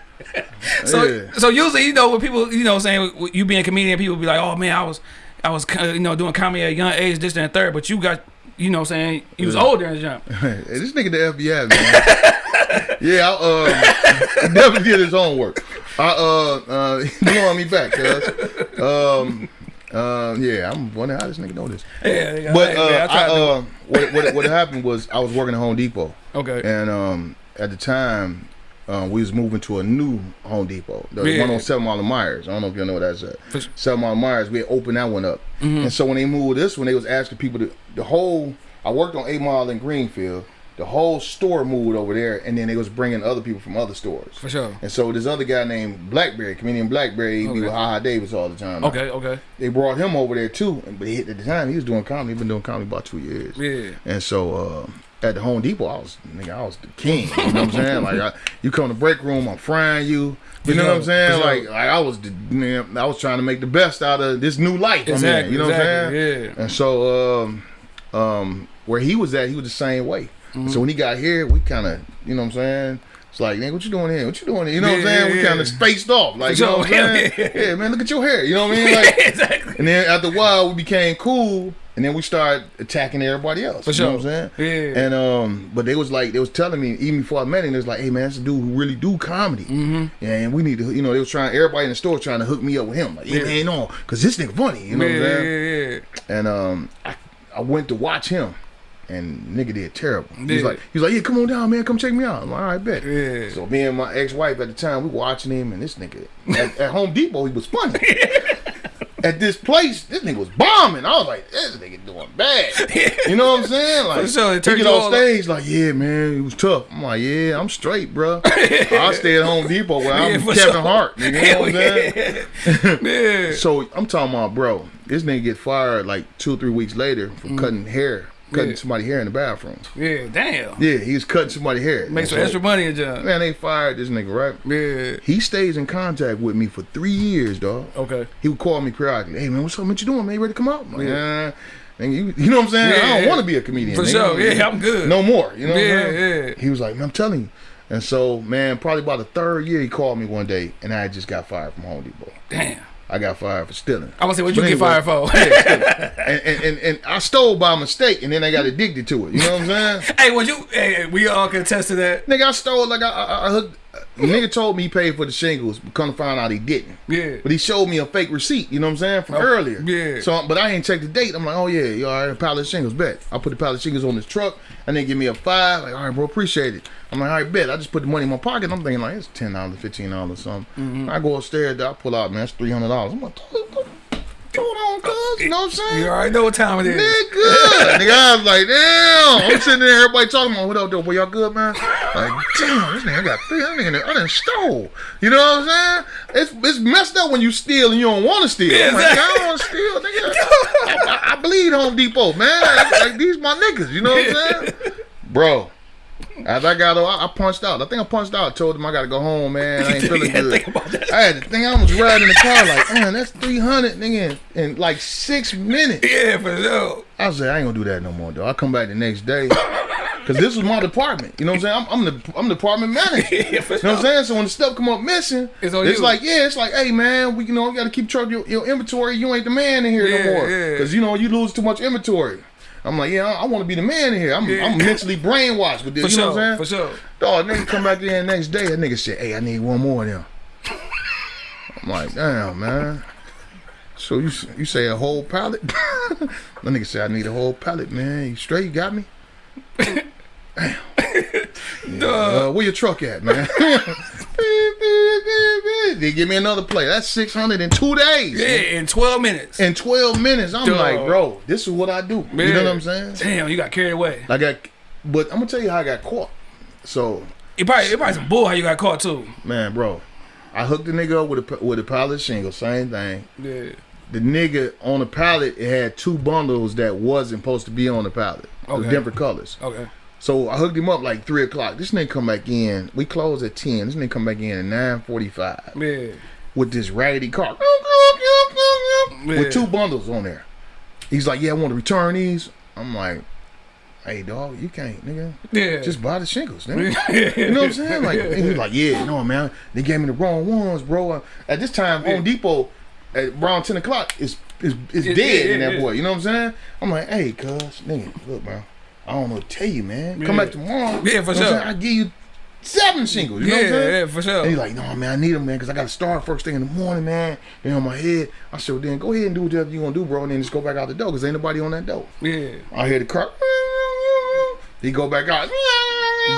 So, Yeah. so usually, you know, when people, you know, saying you being a comedian, people be like, "Oh man, I was, I was, uh, you know, doing comedy at a young age, this and third. But you got, you know, what I'm saying He was Yeah. older and jump. Hey, this nigga the FBI man. yeah, I um, definitely did his homework. I uh uh he want me back, cuz. Um uh, yeah, I'm wondering how this nigga know this. Yeah, But hey, uh, man, I I, tried to do- uh, what, what what happened was I was working at Home Depot, okay, and um, at the time um, we was moving to a new Home Depot, the Yeah. one on Seven Mile Meyers. I don't know if you know what that's at. For. Seven Mile Meyers, we had opened that one up, Mm-hmm. and so when they moved this one, they was asking people to the whole. I worked on Eight Mile in Greenfield. The whole store moved over there, and then they was bringing other people from other stores. for sure. And so this other guy named Blackberry, comedian Blackberry, he be Okay. with Haha Davis all the time. Okay, okay, They brought him over there too, but he, at the time he was doing comedy. He been doing comedy about two years. yeah. And so uh, at the Home Depot, I was nigga, I was the king. You know what I'm saying? Like I, you come to the break room, I'm frying you. You For know what I'm saying? Like, like I was the man, I was trying to make the best out of this new life. I'm in, Exactly, you know exactly, what I'm saying? yeah. And so um, um, where he was at, he was the same way. Mm-hmm. So when he got here, we kind of, you know what I'm saying? It's like, nigga, what you doing here? What you doing here? You know what I'm saying? yeah, we kind yeah. of spaced off. Like, you know what I'm saying? yeah, Yeah, man, look at your hair. You know what I mean? Like, exactly. and then after a while, we became cool. And then we started attacking everybody else. For you know what I'm saying? Yeah. And um, but they was like they was telling me even before I met him, they was like, hey man, that's a dude who really do comedy. Mm-hmm. And we need to, you know, they was trying everybody in the store trying to hook me up with him. Like, yeah, man, no, cause this nigga funny. You know yeah, what I'm saying? yeah, yeah. And um, I, I went to watch him, and nigga did terrible. He was like, he was like, yeah, come on down, man, come check me out. I'm like, all right, bet. Yeah. So me and my ex-wife at the time, we watching him, and this nigga at, at Home Depot, he was funny. at this place, this nigga was bombing. I was like, this nigga doing bad. You know what I'm saying? Like, For sure, it he turned get you on stage, like, yeah, man, it was tough. I'm like, yeah, I'm straight, bro. I stay at Home Depot where I'm Yeah, Kevin sure. Hart. You know what I'm saying? yeah. So I'm talking about, bro. This nigga get fired like two or three weeks later from mm. cutting hair, cutting. Yeah. somebody hair in the bathroom. Yeah, damn. Yeah, he was cutting somebody hair. Make some So, extra money in job. Man, they fired this nigga, right? Yeah. He stays in contact with me for three years, dog. Okay. He would call me periodically. Hey man, what's up? What you doing, man? You ready to come out? Like, yeah. And you, you know what I'm saying? I don't yeah. want to be a comedian. For nigga. sure. Yeah, I'm good. No more. You know what Yeah, I'm saying? yeah. He was like, man, I'm telling you. And so, man, probably about the third year, he called me one day, and I just got fired from Home Depot. Damn. I got fired for stealing. I was say, what you But get fired for? and, and, and, and I stole by mistake, and then I got addicted to it. You know what I'm saying? hey, when you, hey, we all contested that. nigga, I stole like I, I, I hooked. The nigga told me he paid for the shingles, but come to find out he didn't. Yeah. But he showed me a fake receipt. You know what I'm saying from Oh, earlier. yeah. So, but I ain't checked the date. I'm like, oh yeah, you all right? pile of shingles, bet. I put the pile of shingles on his truck, and then give me a five. Like, all right, bro, appreciate it. I'm like, all right, bet. I just put the money in my pocket. I'm thinking like it's ten dollars, fifteen dollars, something. Mm-hmm. I go upstairs, I pull out, man, that's three hundred dollars. I'm like, on, uh, cuz? You know what I'm saying? You already know what time it is. Nigga, nigga, I was like, damn. I'm sitting there, everybody talking about what up, though, boy, y'all good, man? Like, damn, this nigga got three, that nigga, I done stole. You know what I'm saying? It's it's messed up when you steal and you don't want to steal. I'm like, I don't want to steal, nigga. I, I, I bleed Home Depot, man. Like, like, these my niggas, you know what I'm saying? Bro. As I got, I, I punched out. I think I punched out. Told him I gotta go home, man. I ain't feeling Yeah, good. think about that. I had to think. I was riding the car like, man, that's three hundred, nigga, in, in like six minutes. Yeah, for sure. I was like, I ain't gonna do that no more, though. I come back the next day. Cause this was my department. You know what I'm saying? I'm, I'm the I'm the department manager. Yeah, You know what I'm saying? So when the stuff come up missing, It's it's, you. like, yeah, it's like, hey man, we you know, you gotta keep track of your, your inventory. You ain't the man in here Yeah, no more. yeah. Cause you know, you lose too much inventory. I'm like, yeah, I, I want to be the man here. I'm, Yeah. I'm mentally brainwashed with this. For you know what I'm saying? For sure. Dog, nigga come back in the next day. That nigga said, hey, I need one more of them. I'm like, damn, man. So you you say a whole pallet? that nigga said, I need a whole pallet, man. You straight? You got me? Damn. Yeah, uh, where your truck at, man? Beep, beep, beep, beep. they give me another play. That's 600 in two days. Yeah, in 12 minutes. In 12 minutes. I'm Dog. like, bro, this is what I do. Man. You know what I'm saying? Damn, you got carried away. I got, but I'm gonna tell you how I got caught. So It probably, it probably some bull how you got caught too. Man, bro, I hooked the nigga up with a with a pallet shingle. Same thing. Yeah. The nigga on the pallet, it had two bundles that wasn't supposed to be on the pallet. Okay. different colors. Okay. So I hooked him up like three o'clock. This nigga come back in. We close at ten. This nigga come back in at nine forty five Yeah. with this raggedy car Yeah. with two bundles on there. He's like, "Yeah, I want to return these." I'm like, "Hey, dog, you can't, nigga. Yeah. Just buy the shingles, nigga." You know what I'm saying? Like and he was like, yeah, no man, they gave me the wrong ones, bro. At this time, Home Depot at around ten o'clock is is, is Yeah, dead yeah, in that yeah. boy. You know what I'm saying? I'm like, hey, cuz, nigga, look, bro, I don't know what to tell you, man. Come Yeah. back tomorrow. Yeah, for You know sure. I give you seven singles. You know yeah, what I'm saying? yeah, for sure. And he's like, no, man, I need them, man, because I got to start first thing in the morning, man. They on my head. I said, well, then go ahead and do whatever you going to do, bro, and then just go back out the door, because ain't nobody on that door. Yeah. I hear the car. He go back out.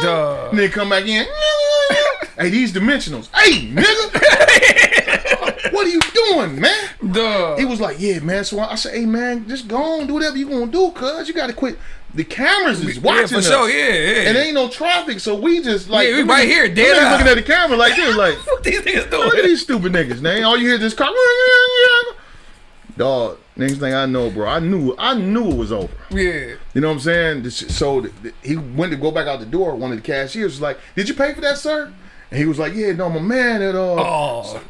Duh. And then come back in. hey, these dimensionals. Hey, nigga. what are you doing, man? Duh. He was like, yeah, man. So I said, hey, man, just go on, do whatever you gonna do, cuz you gotta quit. The cameras is watching yeah, for us. sure. Yeah, yeah. And ain't no traffic, so we just like Yeah, we right here, dead niggas looking at the camera like this, like what these niggas look at doing? these stupid niggas, man. All you hear is this car. Dog, next thing I know, bro, I knew I knew it was over. Yeah. You know what I'm saying? So he went to go back out the door. One of the cashiers was like, "Did you pay for that, sir?" And he was like, "Yeah, no, my man at uh." Oh.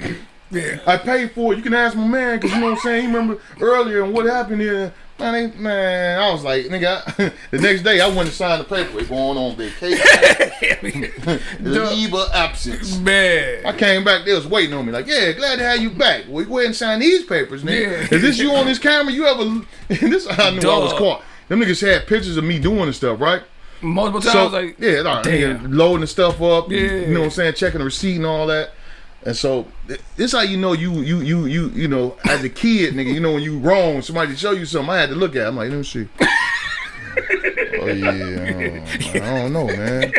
Yeah. I paid for it. You can ask my man because you know what I'm saying. He remember earlier and what happened here. Man, they, man, I was like, nigga. the next day, I went and signed the paper. Going on vacation, leave of absence. Man. I came back. They was waiting on me. Like, yeah, glad to have you back. We go ahead and sign these papers, nigga. Yeah. Is this you on this camera? You ever? this I knew I was caught. Them niggas had pictures of me doing the stuff, right? Multiple times, So like, yeah, nah, damn. loading the stuff up. Yeah. You know what I'm saying? Checking the receipt and all that. And so th- this how you know you you you you you know as a kid, nigga. You know when you wrong, somebody show you something. I had to look at. it. I'm like, let me see. oh yeah, I don't know, man.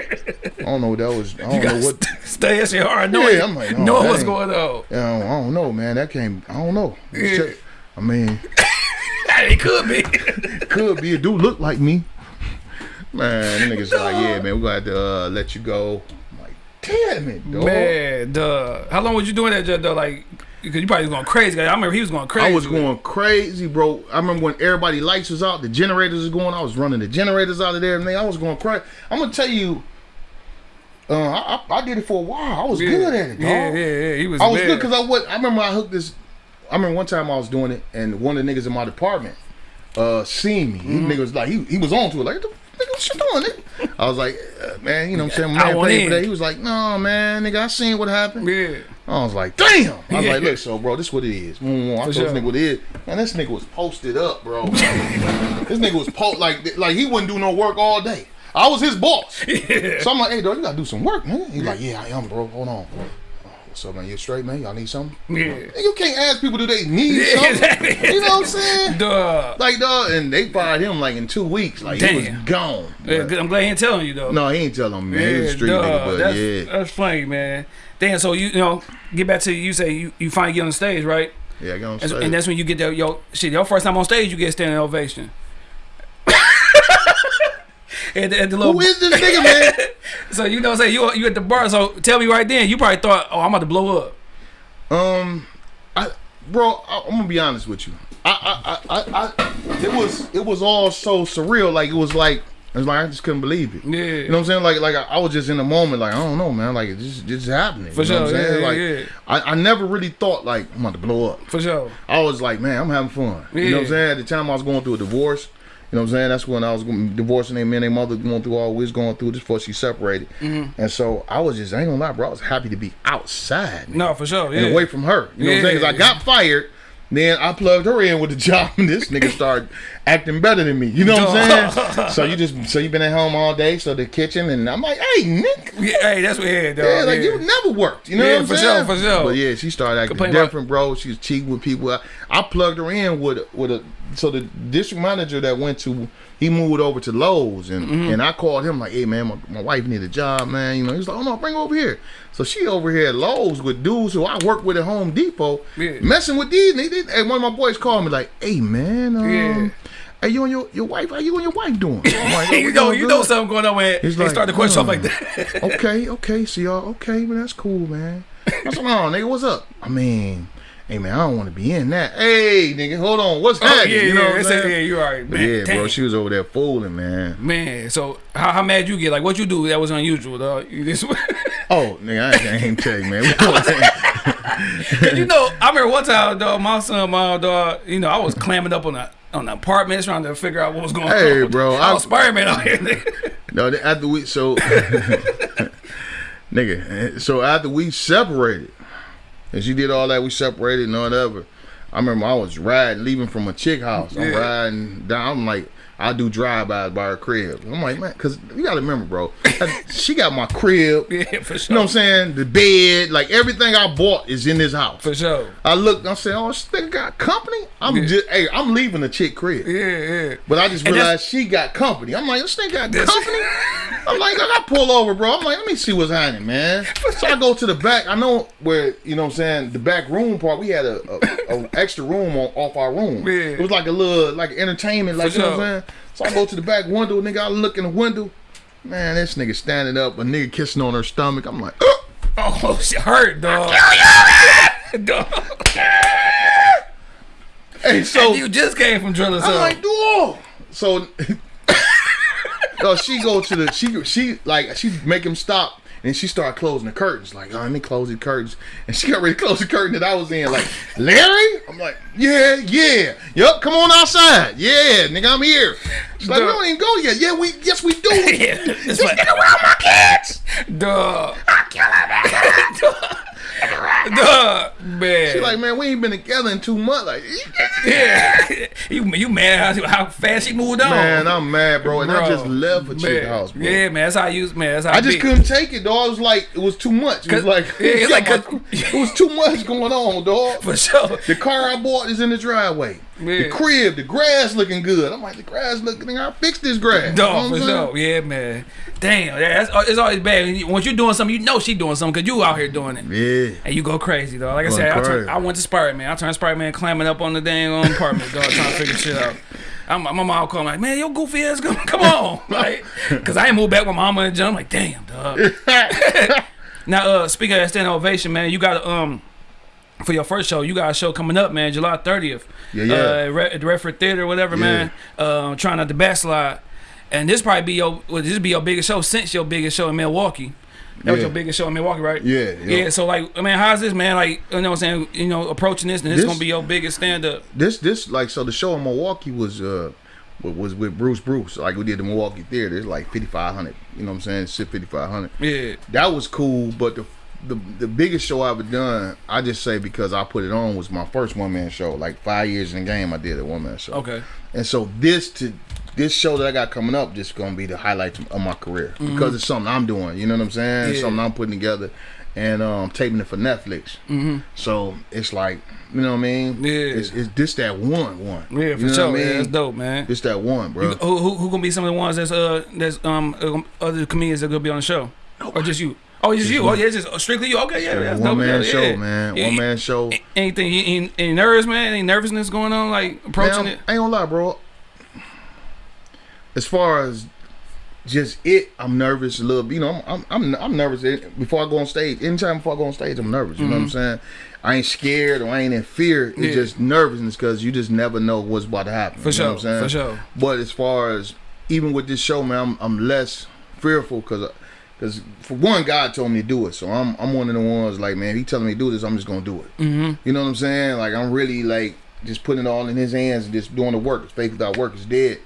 I don't know what that was. I don't you know what. st- stay at your heart. Know, Yeah, I'm like, no, know what's going on. I don't, I don't know, man. That came. I don't know. Yeah. I mean, it could be. could be. It do look like me. Man, niggas like, yeah, man, we gonna have to uh, let you go. Damn it, dog. Man, duh. How long was you doing that, Judge, though? Like, because you probably was going crazy. I remember he was going crazy. I was going crazy, bro. I remember when everybody lights was out, the generators was going. I was running the generators out of there, man. I was going crazy. I'm gonna tell you, uh, I, I, I did it for a while. I was Yeah. good at it, dog. Yeah, yeah, yeah. He was I was bad. good because I was. I remember I hooked this. I remember one time I was doing it, and one of the niggas in my department uh seen me. Mm-hmm. He nigga was like, he, he was on to it, like, nigga, what you doing? Nigga? I was like, uh, man, you know what I'm saying? My man paid for that. He was like, no, man, nigga, I seen what happened. Yeah. I was like, damn. I was Yeah. like, look, so bro, this what it is. Mm, I told sure. this nigga what it is. Man, this nigga was posted up, bro. this nigga was po- like like he wouldn't do no work all day. I was his boss. So I'm like, hey, dog, you gotta do some work, man. He's like, yeah, I am, bro. Hold on. Up, man? You straight, man? Y'all need something? Yeah. Nigga, You can't ask people do they need Yeah, something. exactly. You know what I'm saying? Duh. Like, duh, and they fired him like in two weeks. Like, he was gone. Yeah, But- I'm glad he ain't telling you, though. no, he ain't telling me, man. he was a street duh. nigga, but that's, yeah. That's funny, man. Damn, so you, you know, get back to you say you, you finally get on the stage, right? Yeah, I got on And, stage. and that's when you get that, yo, shit, your first time on stage, you get standing ovation. At, the, at the little, Who is this nigga, man? so you know what I'm saying? You, you at the bar, so tell me right then, you probably thought, oh, I'm about to blow up. Um, I, bro, I, I'm gonna be honest with you. I, I, I, I, it was, it was all so surreal. Like it was like, it was like I just couldn't believe it. Yeah. You know what I'm saying? Like, like I, I was just in the moment. Like I don't know, man. Like it's just, just happening. For you know sure, What I'm saying? yeah, like yeah, yeah. I, I never really thought like I'm about to blow up. For sure. I was like, man, I'm having fun. You know what I'm saying? At the time I was going through a divorce. You know what I'm saying? That's when I was divorcing them and their mother going through all we was going through just before she separated. Mm-hmm. And so I was just, I ain't gonna lie, bro. I was happy to be outside. man No, for sure. Yeah. and away from her. You know what I'm saying? Because I got fired. Then I plugged her in with the job, and this nigga started acting better than me. You know what I'm saying? so you just so you been at home all day, so the kitchen, and I'm like, hey, Nick, Yeah, hey, that's what yeah, dog. yeah, like yeah. you never worked. You know Yeah, what I'm for saying? sure, for sure. But yeah, she started acting Complain different, bro. She was cheating with people. I, I plugged her in with a- with a so the district manager that went to he moved over to Lowe's and Mm-hmm. and I called him like, hey man, my, my wife need a job, man. You know, he's like, oh no, bring her over here. So she over here at Lowe's with dudes who I work with at Home Depot, Yeah. messing with these. They, they, hey, one of my boys called me like, hey man, um, Yeah. hey you and your your wife, how you and your wife doing? I'm like, "Oh, you know, you know something going on when He's they like, start the question "Hmm." like that. okay, okay, so y'all okay, man, that's cool, man. I said, no, nigga, what's up? I mean, hey man, I don't want to be in that. Hey, nigga, hold on, what's oh happening? yeah, you know yeah, what I'm saying? yeah, you alright, But man. yeah, bro, she was over there fooling, man. Man, so how, how mad you get? Like what you do that was unusual, dog? You just Oh, nigga, I ain't, I ain't you, man. you know, I remember one time, dog, my son, my dog, you know, I was clamming up on the on the apartments trying to figure out what was going Hey, on. Hey, bro, I was Spider-Man out here. nigga. no, the- after we so, nigga, so after we separated, and she did all that, we separated and whatever. I remember I was riding, leaving from a chick house. I'm Yeah. riding down. I'm like, I do drive-bys by her crib. I'm like, man, because you got to remember, bro, she got my crib. yeah, for sure. You know what I'm saying? The bed, like everything I bought is in this house. For sure. I look, oh, I said, oh, this nigga got company? I'm Yeah. just, hey, I'm leaving the chick crib. Yeah, yeah. But I just realized she got company. I'm like, this nigga got That's- company? I'm like, I got pull over, bro. I'm like, let me see what's happening, man. So I go to the back. I know where, you know what I'm saying, the back room part, we had a, a, a extra room on, off our room. Yeah. It was like a little, like entertainment, like, For you know what. I'm saying? So I go to the back window, nigga, I look in the window. Man, this nigga standing up, a nigga kissing on her stomach. I'm like, oh. Oh, she hurt, dog. dog. Hey, so you just came from drilling I'm so. like, dude. So, no, she go to the she she like she make him stop, And she started closing the curtains, like, oh, let me close the curtains. And she got ready to close the curtain that I was in, like, Larry? I'm like, yeah, yeah. Yup, come on outside. Yeah, nigga, I'm here. She's like, we don't even go yet. Yeah, we yes we do. Yeah, Just like- get around my kids. Duh. Duh, man. She's like, man, we ain't been together in two months. Like, yeah. you you mad how, how fast she moved on? man, I'm mad, bro. And I just left for Chick. House, bro. Yeah, man. That's how you man. That's how I just big. couldn't take it, dog. It was like it was too much. It was like yeah, like 'cause- it was too much going on, dog. for sure. The car I bought is in the driveway. The crib, the grass looking good. I'm like, the grass looking. I fixed this grass. You know Dog, for sure. Yeah, man. Damn, yeah, that's, it's always bad. Once you're doing something, you know she doing something because you out here doing it. Yeah. And you go crazy, though. Like I said, I, turned, I went to Spider Man. I turned Spider Man climbing up on the dang on apartment, dog, trying to figure shit out. I'm, my mom called like, man, your goofy ass, come, come on, like, cause I ain't moved back with mama and John. I'm like, damn, dog. now, uh, speaking of that standing ovation, man, you got um for your first show, you got a show coming up, man, July 30th. Yeah, yeah. Uh, at the Redford Theater, whatever, man. Uh, trying not to backslide. And this probably be your, well, this be your biggest show since your biggest show in Milwaukee. That was your biggest show in Milwaukee, right? Yeah, yeah. Yeah. So like, I mean, how's this, man? Like, you know, what I'm saying, you know, approaching this, and this, This- gonna be your biggest stand up. This this like so the show in Milwaukee was uh wa- was with Bruce Bruce. Like we did the Milwaukee Theater. It's like fifty five hundred. You know what I'm saying? Sit fifty five hundred. Yeah. That was cool, but the the the biggest show I've ever done, I just say because I put it on was my first one man show. Like five years in the game, I did a one man show. Okay. And so this to this show that I got coming up just gonna be the highlight of my career because it's something I'm doing. You know what I'm saying? Yeah. Something I'm putting together, and um, taping it for Netflix. Mm-hmm. So it's like you know what I mean? Yeah. It's, it's this that one one. Yeah, You for know what sure. I mean? Yeah, that's dope, man. It's that one, bro. Who, who who gonna be some of the ones that's uh that's um uh, other comedians that gonna be on the show, or just you? Oh, just you. Oh, yeah, it's just strictly you. Okay, yeah, that's one dope. man yeah, show, yeah. man. Yeah, One man show. Anything? Any, any nerves, man? Any nervousness going on? Like approaching Man, it? I ain't gonna lie, bro. As far as just it, I'm nervous a little. bit. You know, I'm I'm I'm, I'm nervous before I go on stage. Anytime before I go on stage, I'm nervous. You know what I'm saying? I ain't scared or I ain't in fear. It's Mm-hmm. Yeah. just nervousness because you just never know what's about to happen. For you know sure, what I'm saying? for sure. But as far as even with this show, man, I'm, I'm less fearful because. Cause for one, God told me to do it, so I'm I'm one of the ones like, man, if he telling me to do this, I'm just gonna do it. Mm-hmm. You know what I'm saying? Like I'm really like just putting it all in his hands and just doing the work. Faith without work is dead.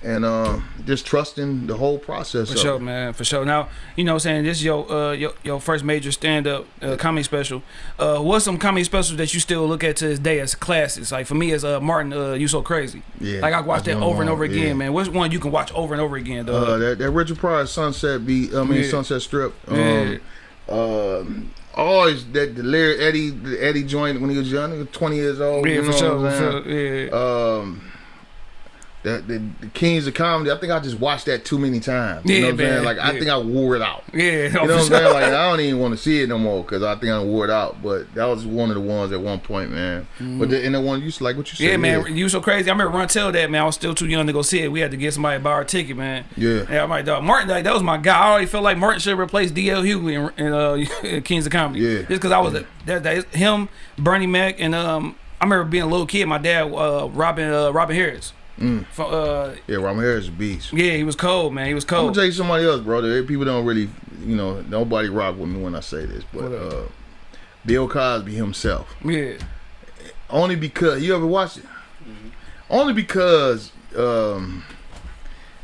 And uh, just trusting the whole process. For sure, it. man. For sure. Now, you know what I'm saying? This is your uh your, your first major stand up uh, comedy special. Uh what's some comedy specials that you still look at to this day as classics? Like for me as uh Martin, uh You So Crazy. Yeah, Like I watched that over and over again, yeah. man. What's one you can watch over and over again, dog? Uh, that, that Richard Pryor Sunset beat, I mean Yeah. Sunset Strip. Yeah. Um, um, always that the Larry Eddie the Eddie joint when he was young, he was 20 years old. yeah, you know for sure. what I'm For sure. Yeah. um the, the, the Kings of Comedy, I think I just watched that too many times. You Yeah, know what I'm saying? man, Like I think I wore it out. yeah. You know what I'm saying? Like I don't even want to see it no more because I think I wore it out. But that was one of the ones at one point, man. But the, and the one you like what you said. Yeah, man, you so crazy. I remember Run Tell that man. I was still too young to go see it. We had to get somebody to buy our ticket, man. Yeah. Yeah, I'm like, dog. Martin, like that was my guy. I already felt like Martin should replace D.L. Hughley in, in uh, Kings of Comedy. Yeah. just because I was a, that, that him, Bernie Mac, and um, I remember being a little kid. My dad, uh, Robin, uh, Robin Harris. Mm. From, uh, Yeah, Robert Harris is a beast. yeah, he was cold, man. He was cold. I'm gonna tell you somebody else, brother. People don't really, you know, nobody rock with me when I say this, but uh, Bill Cosby himself. yeah, Only because you ever watched it. Only because um,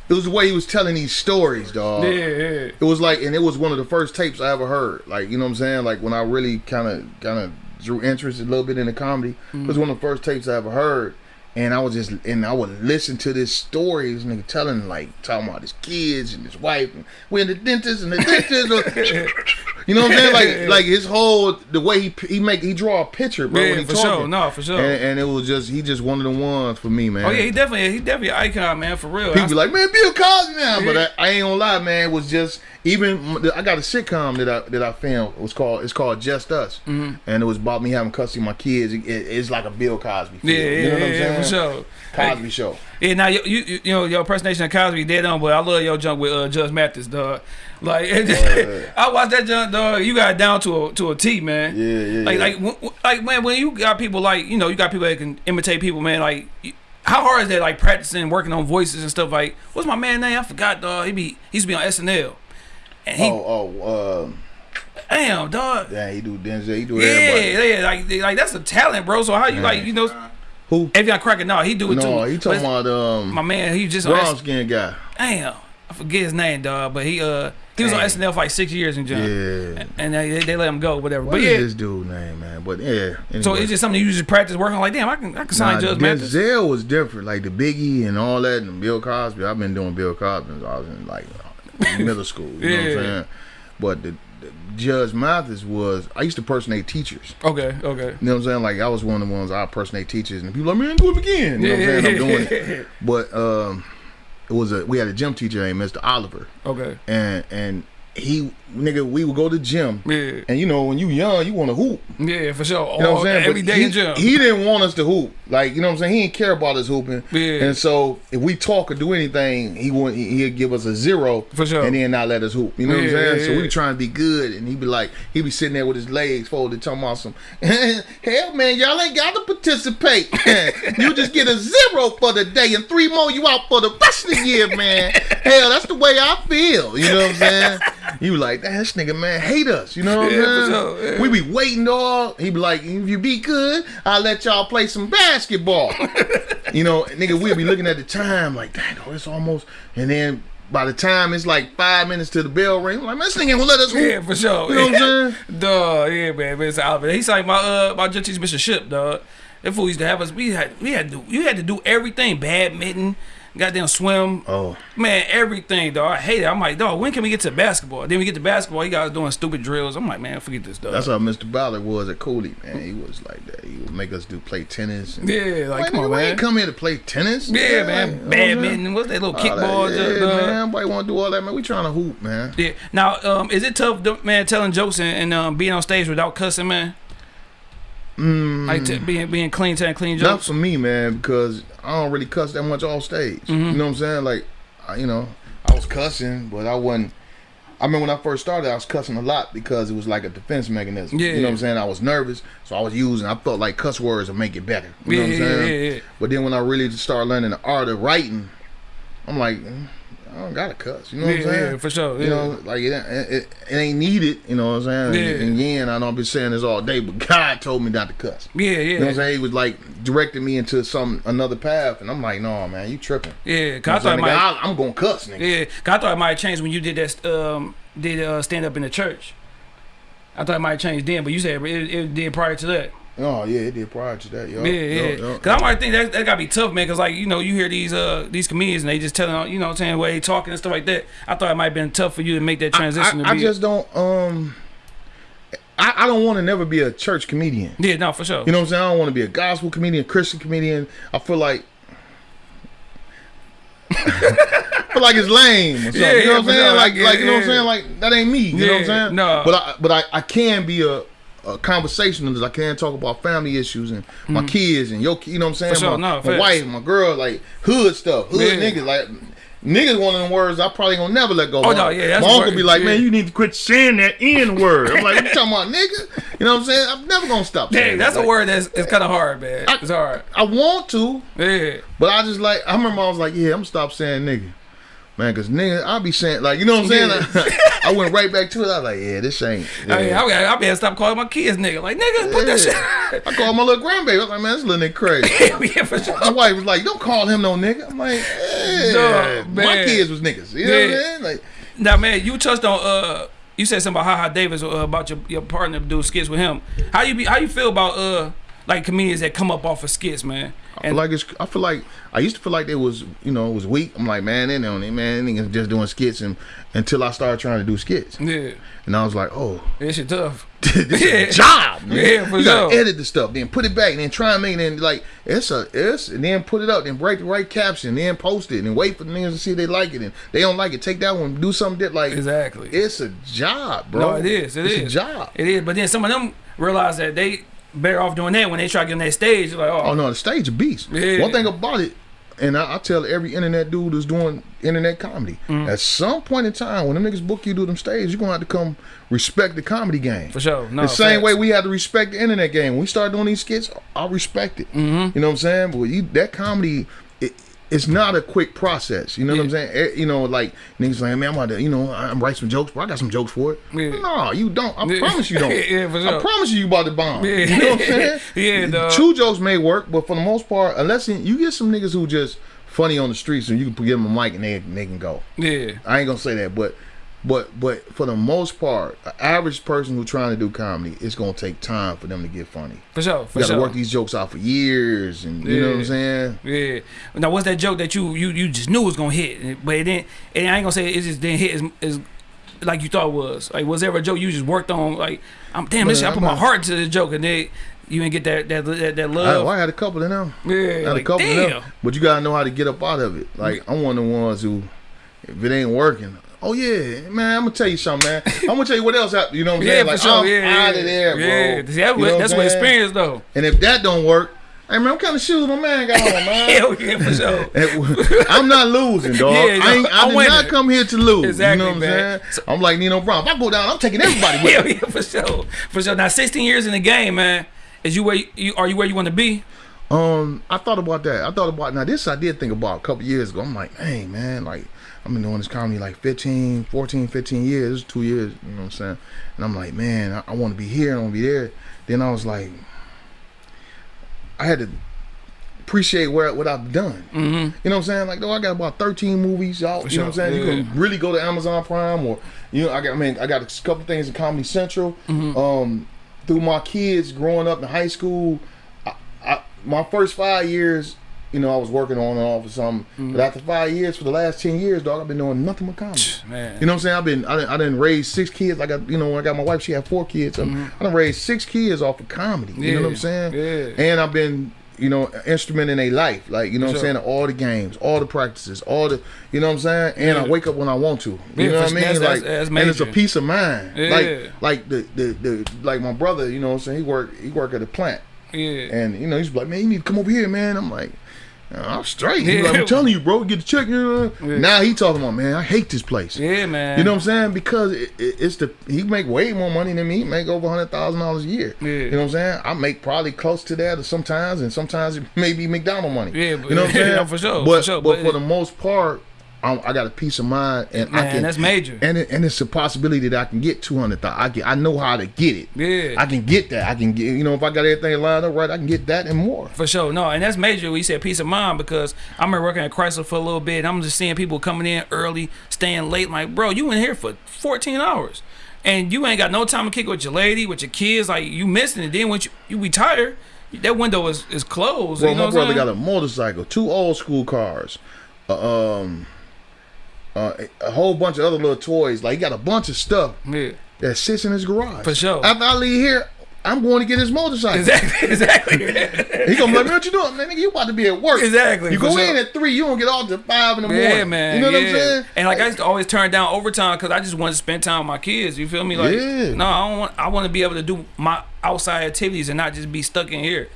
it was the way he was telling these stories, dog. yeah, yeah. It was like, and it was one of the first tapes I ever heard. Like, you know what I'm saying? Like when I really kind of, kind of drew interest a little bit in the comedy. It was one of the first tapes I ever heard. And I was just, and I would listen to this story, this nigga telling, like, talking about his kids and his wife, and we're in the dentist and the dentist. you know what I'm saying? Like, like his whole, the way he he make, he draw a picture, bro. when he for talking. sure. No, for sure. And, and it was just, he just one of the ones for me, man. oh yeah, he definitely, he definitely an icon, man, for real. People be like, man, Bill Cosby now, but I, I ain't gonna lie, man. It was just even I got a sitcom that I that I filmed. It was called it's called Just Us, Mm-hmm. and it was about me having custody of my kids. It, it- it's like a Bill Cosby. Feel, yeah, yeah, you know what I'm yeah, saying? for sure. Cosby Show. Yeah, now you, you you know your impersonation of Cosby dead on, but I love your junk with uh, Judge Mathis, dog. Like yeah. I watched that junk, dog. You got it down to a to a T, man. Yeah, yeah, Like yeah. like w- w- like man, when you got people like you know you got people that can imitate people, man. Like how hard is that? Like practicing, working on voices and stuff. Like what's my man name? I forgot, dog. He be he used to be on SNL. And he, oh, oh, um, damn, dog. yeah, he do Denzel, he do Yeah, everybody. yeah, like, they- like that's a talent, bro. So how you like, you know, Who? Avion Cracker? No, he do it No, too. he talking about um my man. He just brown skin guy. damn. I forget his name, dog. But he uh he was on SNL for like six years in jail. Yeah. And they, they let him go, whatever. What but is yeah, this dude name, man? But yeah. so anyway. it's just something you just practice working on. Like, damn, I can I can sign Nah, Judge Mathis. Denzel was different, like the Biggie and all that, and Bill Cosby. I've been doing Bill Cosby since I was in like middle school. You know what I'm Yeah. saying? But the, the Judge Mathis was. I used to personate teachers. Okay, okay. You know what I'm saying? Like I was one of the ones I personate teachers, and people like, man, do it again. You know what I'm saying? I'm doing it. But um, it was a we had a gym teacher named Mr. Oliver, Okay. and and he nigga we would go to the gym, Yeah. and you know when you young you want to hoop. Yeah, for sure. You know what I'm saying? every But he, in jail. He didn't want us to hoop. Like, you know what I'm saying? He didn't care about us hooping. Yeah. And so if we talk or do anything, he would he'd give us a zero For sure. and then not let us hoop. You know what I'm saying? yeah, so we yeah. trying to be good and he'd be like, he'd be sitting there with his legs folded, talking about some hell man, y'all ain't gotta participate. you just get a zero for the day and three more you out for the rest of the year, man. hell, that's the way I feel. You know what I'm saying? You like, "Damn, this nigga man hate us. You know what I'm saying? sure, yeah. We be waiting all. He be like, if you be good, I'll let y'all play some basketball. you know, nigga, we'll be looking at the time like, dang, oh, it's almost. And then by the time it's like five minutes to the bell ring, I'm like, man, this nigga gonna let us. Yeah, for sure. You know what I'm saying? Duh, yeah, man. It's Albert. He's like my uh my judge Mr. Ship, dog. That fool used to have us. We had we had to you had to do everything. Badminton, goddamn swim. Oh, Man, everything, dog. I hate it. I'm like, dog, when can we get to basketball? Then we get to basketball, you guys doing stupid drills. I'm like, man, forget this, dog. that's how Mr. Ballard was at Cooley, man. He was like that. He would make us do play tennis. And, yeah, like, Like, come on, man. ain't come here to play tennis. yeah, Like, man. you I'm? Badminton. What's that little that, kickball? yeah, dog? man. Nobody want to do all that, man. We trying to hoop, man. Yeah. Now, um, is it tough, man, telling jokes and, and um, being on stage without cussing, man? Mm, Like t- being being clean, telling clean jokes. Not for me, man, because I don't really cuss that much off stage. Mm-hmm. You know what I'm saying? Like, I, you know, I was cussing, but I wasn't. I remember when I first started, I was cussing a lot because it was like a defense mechanism. Yeah. You know what I'm saying? I was nervous, so I was using. I felt like cuss words would make it better. You know what I'm Yeah, saying? yeah, yeah, yeah. But then when I really started learning the art of writing, I'm like, mm, I don't gotta cuss. You know what I'm saying? yeah, for sure. You know, like it, it, it ain't needed. You know what I'm saying? Yeah. And, again, I know I've been saying this all day, but God told me not to cuss. yeah, yeah. You know what I'm saying? He was like directing me into some another path, and I'm like, no, man, you tripping. Yeah, You know cause I thought I'm, might. I, am gonna cuss, nigga. Yeah, 'cause I thought it might change when you did that. Um, did uh, stand up in the church. I thought it might change then, but you said it, it did prior to that. Oh yeah, it did prior to that. Yo, Yeah, yeah. Yo, yo. Cause I might think that that gotta be tough, man. Cause like you know, you hear these uh these comedians and they just telling you know what I'm saying way they talking and stuff like that. I thought it might have been tough for you to make that transition. I, to I be just don't. Um, I, I don't want to never be a church comedian. yeah, no, for sure. You know what I'm saying? I don't want to be a gospel comedian, Christian comedian. I feel like. I feel like it's lame or something. Yeah, you know yeah, what I'm saying? sure. Like, Yeah, like you know what I'm saying? Like that ain't me. You know what I'm saying? no. But I, but I, I can be a, a conversationalist. I can talk about family issues and my mm. kids and your, you know what I'm saying? Sure, my, no, my wife, my girl, like hood stuff, hood Yeah. niggas, like. Niggas one of them words I probably gonna never let go. Oh, my, no, yeah, that's my uncle be like, yeah. man, you need to quit saying that N word. I'm like, you talking about, nigga? You know what I'm saying? I'm never gonna stop saying Dang, that. that's a word that's it's kind of hard, man. I- it's hard. I want to, Yeah, but I just like I remember I was like, yeah, I'm gonna stop saying nigga. Man, cause nigga, I be saying like, you know what I'm saying? I went right back to it. I was like, yeah, this ain't. Yeah. I mean, I, I, better stop calling my kids nigga. Like nigga, put that shit. I called my little grandbaby. I was like, man, this little nigga crazy. yeah, for sure. My wife was like, don't call him no nigga. I'm like, yeah, Dog, my kids was niggas. You know what I'm Yeah. saying? Like, Now, man, you touched on uh, you said something about Haha Davis uh, about your your partner doing skits with him. How you be? How you feel about uh, like comedians that come up off of skits, man? I feel like it's. I feel like I used to feel like they was, you know, it was weak. I'm like, man, they don't, man, niggas just doing skits, and until I started trying to do skits, yeah, and I was like, oh, that shit tough. this Yeah. is a job. Man. Yeah, for you gotta sure. edit the stuff, then put it back, and then try and make it. And like it's a it's, and then put it up, then write the right caption, then post it, and wait for the niggas to see if they like it, and they don't like it, take that one, do something that like Exactly. it's a job, bro. No, it is. It it's is a job. It is. But then some of them realize that they better off doing that when they try to get on that stage. Like, oh, Oh no, the stage a beast. Yeah. One thing about it, and I, I tell every internet dude who's doing internet comedy, Mm. at some point in time, when them niggas book you to do them stage, you're gonna have to come respect the comedy game. for sure. No, the same facts. way we had to respect the internet game. When we started doing these skits, I respect it. Mm-hmm. You know what I'm saying? But you, that comedy, it, it's not a quick process. You know what I'm saying? Eh, You know, like niggas like, man, I'm about to, you know, I'm write some jokes, bro. I got some jokes for it. Yeah. No, you don't. I Yeah. promise you don't. Yeah, for I promise you, you about to bomb. Yeah. You know what I'm saying? Yeah, dog. Two jokes may work, but for the most part, unless you you get some niggas who just funny on the streets and you can give them a mic and they they can go. Yeah. I ain't gonna say that, but but but for the most part, an average person who's trying to do comedy, it's gonna take time for them to get funny. For sure. For You gotta sure. work these jokes out for years, and you know what I'm Yeah. saying. Yeah. Now, what's that joke that you you you just knew was gonna hit, but it didn't? And I ain't gonna say it just didn't hit as, as like you thought it was. Like, was there a joke you just worked on? Like, I'm damn, this I put my heart to this joke, and then you didn't get that that that, that I, love. well, I had a couple of them. yeah. I had Like, a couple damn. of them, but you gotta know how to get up out of it. Like I'm one of the ones who, if it ain't working, oh yeah, man, I'm gonna tell you something, man. I'm gonna tell you what else happened. You know what I'm Yeah, saying? for Like sure. I'm yeah, out yeah. of there, bro. Yeah. That, You know that's what experience though. And if that don't work, hey man, what kind of shoes my man got on, man? Hell yeah, for sure. I'm not losing, dog. Yeah, I, ain't, I I'm did winning. not come here to lose. Exactly, you know what man. I'm saying? I'm like Nino Brown. If I go down, I'm taking everybody with Hell me. yeah, for sure, for sure. Now, 16 years in the game, man. Is you where you are you where you want to be? Um, I thought about that. I thought about now this I did think about a couple years ago. I'm like, hey man, like I've been doing this comedy like 15, 14, 15 years, two years, you know what I'm saying? And I'm like, man, I, I want to be here, I want to be there. Then I was like, I had to appreciate where what I've done. Mm-hmm. You know what I'm saying? Like, though I got about 13 movies out. you know what I'm sure, saying? You can really go to Amazon Prime or you know, I got I mean, I got a couple things in Comedy Central. Mm-hmm. Um, through my kids growing up in high school, I, I, my first five years, you know, I was working on and off or something. Mm-hmm. But after five years, for the last ten years, dog, I've been doing nothing but comedy. Man. You know what I'm saying? I've been I didn't, I didn't raise six kids. I got you know when I got my wife, she had four kids. So I done raised six kids off of comedy. You know what I'm Mm-hmm. Saying? yeah. And I've been you know instrument in their life, like you know what I'm saying? All the games, all the practices, all the you know what I'm saying? And I wake up when I want to. You Yeah, know what I mean? that's- like that's- that's and it's a peace of mind. Yeah. Like like the, the the like my brother, you know what I'm saying? He work he work at a plant. Yeah. And you know, he's like, man, you need to come over here, man. I'm like, "Uh, I'm straight. Yeah. like, I'm telling you, bro, get the check. Yeah. Now he talking about, man, I hate this place. Yeah, man. You know what I'm saying? Because it, it, it's the he make way more money than me. He make over hundred thousand dollars a year. Yeah. You know what I'm saying? I make probably close to that, or sometimes, and sometimes it may be McDonald money. Yeah, but- you know what I'm saying? yeah, for sure, But for sure, but, but for the most part, I, I got a peace of mind, and I can. that's major. And it, and it's a possibility that I can get two hundred thousand. I get, I know how to get it. Yeah. I can get that. I can get. You know, if I got everything lined up right, I can get that and more. For sure, no, and that's major. We said peace of mind because I remember working at Chrysler for a little bit. And I'm just seeing people coming in early, staying late. Like, bro, you in here for 14 hours, and you ain't got no time to kick with your lady, with your kids. Like, you missing it. Then when you, you retire, that window is, is closed. Well, you know my brother I'm got a motorcycle, two old school cars, uh, um, uh, a whole bunch of other little toys. Like he got a bunch of stuff Yeah, that sits in his garage. For sure. After I leave here, I'm going to get his motorcycle. exactly, exactly, He gonna be like, man, what you doing, man? Nigga, you about to be at work. Exactly, You go sure. in at three, you don't get off till five in the morning. Yeah, man. You know what yeah. I'm saying? And like I used to always turn down overtime because I just wanted to spend time with my kids. You feel me? Like, Yeah. no, I don't want. I want to be able to do my outside activities and not just be stuck in here.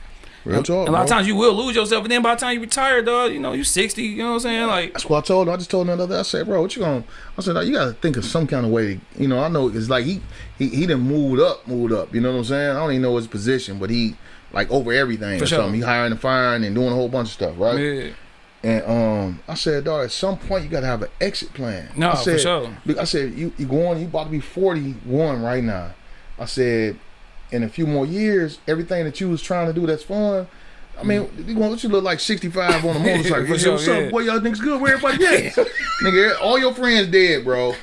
Real talk. a lot of times you will lose yourself, and then by the time you retire, dog, you know you sixty. You know what I'm saying? Like, That's what I told him. I just told him the other day. I said, bro, what you going I said, you got to think of some kind of way. To, you know, I know it's like he, he, he done moved up, moved up. You know what I'm saying? I don't even know his position, but he, like, over everything For or sure. something. He hiring and firing and doing a whole bunch of stuff, right? yeah, And um, I said, dog, at some point you got to have an exit plan. No, I for said, sure. I said, you, you going, you about to be 41 right now. I said, in a few more years, everything that you was trying to do that's fun, I mean, mm. you gonna you look like 65 on a motorcycle. For Hey, sure, what's up, yeah. boy? Y'all niggas good? Where everybody at? Nigga, all your friends dead, bro.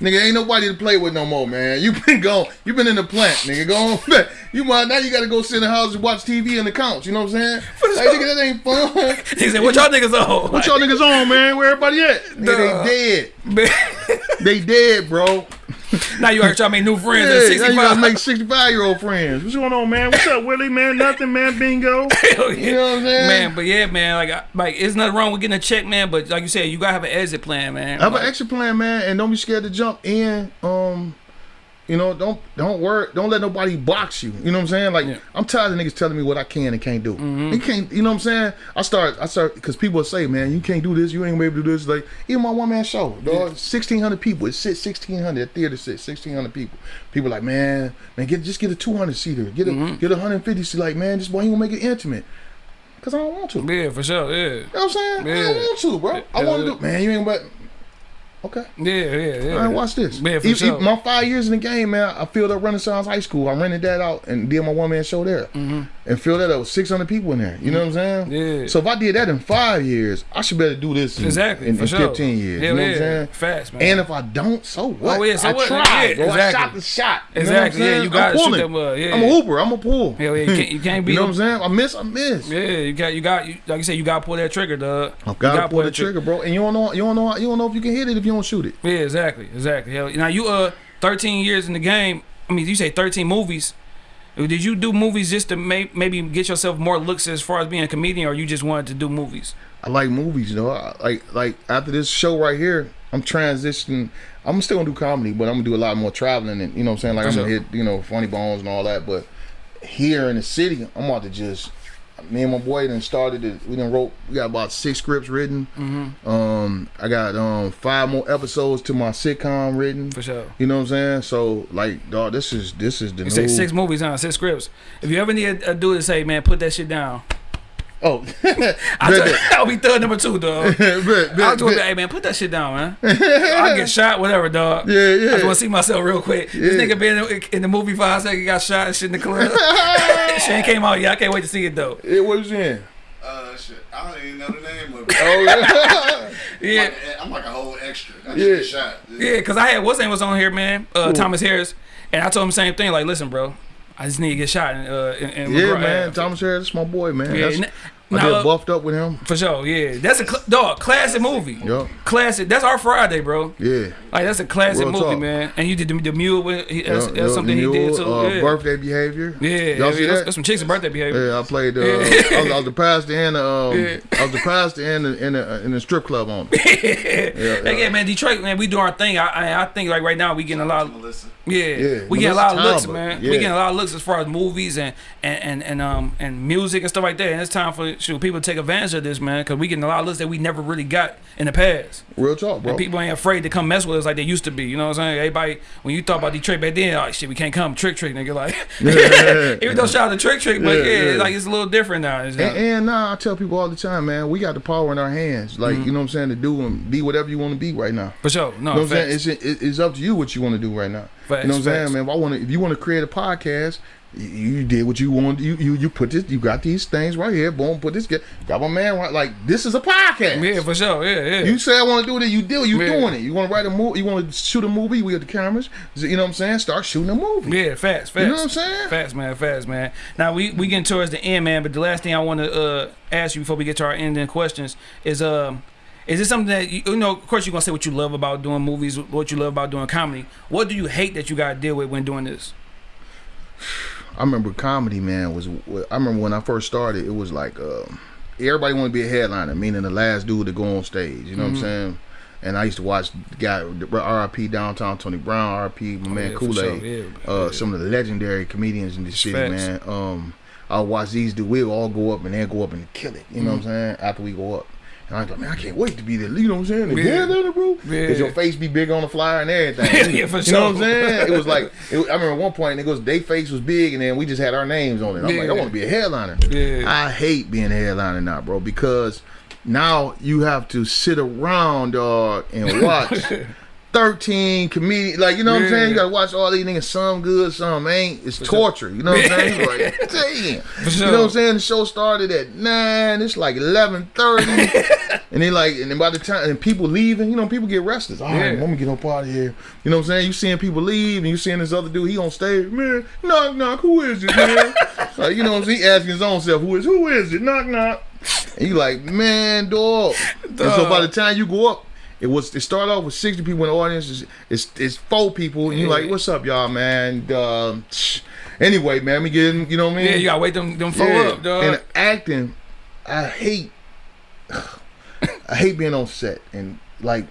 Nigga, ain't nobody to play with no more, man. You been gone. You been in the plant, nigga. Go on. You might now you gotta go sit in the house and watch TV and the couch. You know what I'm saying? Like, nigga, that ain't fun. he said, "What y'all niggas on?" What y'all niggas on, man? Where everybody at? Nigga, Duh. they dead. Man, They dead, bro. now you heard y'all make new friends at Yeah, now you gotta make 65 year old friends. What's going on, man? What's up, Willie, man? Nothing, man. Bingo. You know what I'm saying? Man, but yeah, man, like, I- like, it's nothing wrong with getting a check, man. But like you said, you gotta have an exit plan, man. Have Like, an exit plan, man, and don't be scared to jump in. Um, you know, don't don't worry, don't let nobody box you. You know what I'm saying? Like Yeah. I'm tired of niggas telling me what I can and can't do. Mm-hmm. You can't, you know what I'm saying? I start, I start, because people will say, man, you can't do this, you ain't gonna be able to do this. Like even my one man show, dog, 1,600 people. It sits 1,600. That theater sits 1,600 people. People like, man, man, get just get a 200 seater, get a mm-hmm. get a 150 seat. Like, man, this boy he gonna make it intimate. Cause I don't want to. Yeah, for sure. Yeah. You know what I'm saying? I Yeah. don't want to, bro. I want to do. Man, you ain't but. Okay. Yeah, yeah, yeah. All right, watch this. Man, for e- sure. my five years in the game, man, I filled up Renaissance High School. I rented that out and did my one man show there, mm-hmm. and filled that up with six hundred people in there. You know what I'm saying? Yeah. So if I did that in five years, I should better do this in, Exactly. in, for in sure. fifteen years. Hell you know yeah. what I'm saying? Fast, man. And if I don't, so what? Oh, yeah, so I what? tried, Yeah, bro. I shot the shot. You Exactly, yeah, you gotta I'm shoot uh, yeah. I'm a hooper. I'm a pull. Hell yeah, you can't, you can't be. You know what I'm saying? I miss, I miss. Yeah, you got, you got, you, like you said, you got to pull that trigger, dog. I You gotta pull the trigger, bro. And you don't know, you don't know, you don't know if you can hit it if you don't shoot it. Yeah, exactly, exactly. Hell, now you uh 13 years in the game. I mean, you say 13 movies. Did you do movies just to may, maybe get yourself more looks as far as being a comedian, or you just wanted to do movies? I like movies, you know. I, like like after this show right here, I'm transitioning. I'm still gonna do comedy, but I'm gonna do a lot more traveling and you know what I'm saying. Like For I'm sure. gonna hit you know funny bones and all that. But here in the city, I'm about to just. Me and my boy then started it. We done wrote. We got about six scripts written. Mm-hmm. Um, I got um five more episodes to my sitcom written. For sure. You know what I'm saying? So like, dog, this is this is the You new. say six movies, huh? Six scripts. If you ever need a, a dude to say, man, put that shit down. Oh, I bet, tell- I'll be third number two, dog. bet, bet, I'll do it. bet. Hey man, put that shit down, man. I'll get shot, whatever, dog. Yeah, yeah. I just want to see myself real quick. This nigga been in, in the movie five seconds, got shot and shit in the club. Shane came out. Yeah, I can't wait to see it though. It was in. Uh, shit. I don't even know the name of it. Oh yeah. Yeah, Like, I'm like a whole extra. I Yeah. shot. yeah. Cause I had what's name was on here, man. Uh, Thomas Harris, and I told him the same thing. Like, listen, bro, I just need to get shot. And, uh, and, and Yeah, McGraw- man. Thomas Harris, that's my boy, man. Yeah, That's, n- I now, did buffed up with him. for sure. Yeah, that's a cl- dog classic movie. Yup. Classic. That's our Friday, bro. Yeah. Like that's a classic Real movie, talk. man. And you did the, the mule with he, that's, Yup, that's yup, something the he did mule, too. Uh, yeah. Birthday behavior. Yeah, Y'all yeah, see that's, that? that's some chicks' birthday behavior. Yeah, I played. Uh, I, was, I was the pastor and the, um, I was the pastor and the, in the in the strip club on. it. yeah, yeah. yeah, man. Detroit, man, we do our thing. I, I, I think like right now we getting a lot. Of, yeah, Yeah, we getting a lot of looks, man. yeah. We getting a lot of looks as far as movies and and and, and um and music and stuff like that. And it's time for shoot, people take advantage of this, man, because we getting a lot of looks that we never really got in the past. Real talk, bro. And people ain't afraid to come mess with us like they used to be. You know what I'm saying? Everybody, when you thought about Detroit back then, oh shit, we can't come Trick-Trick, nigga. Like, even though shout out to Trick-Trick, but Yeah, yeah, yeah. It's like it's a little different now. And, and nah, I tell people all the time, man, we got the power in our hands. Like, Mm-hmm. you know what I'm saying, to do and be whatever you want to be right now. for sure, no, You know what I'm saying? It's, it- it's up to you what you want to do right now. Facts, you know what I'm saying, man? If I want to, if you want to create a podcast, you, you did what you want. You you you put this. You got these things right here. Boom. Put this. Get got my man right. Like this is a podcast. yeah, for sure, yeah, yeah. You say I want to do it, you do. You Yeah. doing it. You want to write a movie. You want to shoot a movie. We got the cameras. You know what I'm saying? Start shooting a movie. Yeah, fast, fast. You know what I'm saying? Fast, man, fast, man. Now we we getting towards the end, man. But the last thing I want to uh, ask you before we get to our ending questions is um. Is this something that you, you know? Of course, you're gonna say what you love about doing movies, what you love about doing comedy. What do you hate that you gotta deal with when doing this? I remember comedy, man. Was I remember when I first started, it was like um, everybody wanted to be a headliner, meaning the last dude to go on stage. You know Mm-hmm. what I'm saying? And I used to watch the guy, R.I.P. Downtown Tony Brown, R.I.P. my man Oh, yeah, for Kool sure, Aid, yeah, uh, yeah. some of the legendary comedians in this city, man. Um, I watch these do. We'll all go up and then go up and kill it. You know what I'm Mm-hmm. saying? After we go up. And I was like, man, I can't wait to be there. You know what I'm saying? The Yeah. headliner, bro. Yeah. Because your face be big on the flyer and everything. Yeah, for you know what I'm saying? It was like, it, I remember one point, it goes, they face was big and then we just had our names on it. I'm like, I want to be a headliner. Yeah. I hate being a headliner now, bro, because now you have to sit around, dog, and watch 13 comedians. Like, you know what I'm saying? You got to watch all these niggas, some good, some ain't. It's torture. You know what I'm saying? Like, damn. sure. You know what I'm saying? The show started at 9. It's like 11.30. and then, like, and then by the time, and people leaving, you know, people get restless. All right, Yeah. let me get up out of here. You know what I'm saying? You seeing people leave, and you seeing this other dude, he on stage, man, knock, knock, who is it, man? like, you know what I'm saying? He asking his own self, who is, who is it? Knock, knock. And you like, man, dog. And so by the time you go up, it was it started off with sixty people in the audience. It's it's, it's four people, and you're like, "What's up, y'all, man?" Um, anyway, man, we getting, you know what I mean? Yeah, you gotta wait them them four Yeah. up, dog. And acting, I hate, I hate being on set, and like,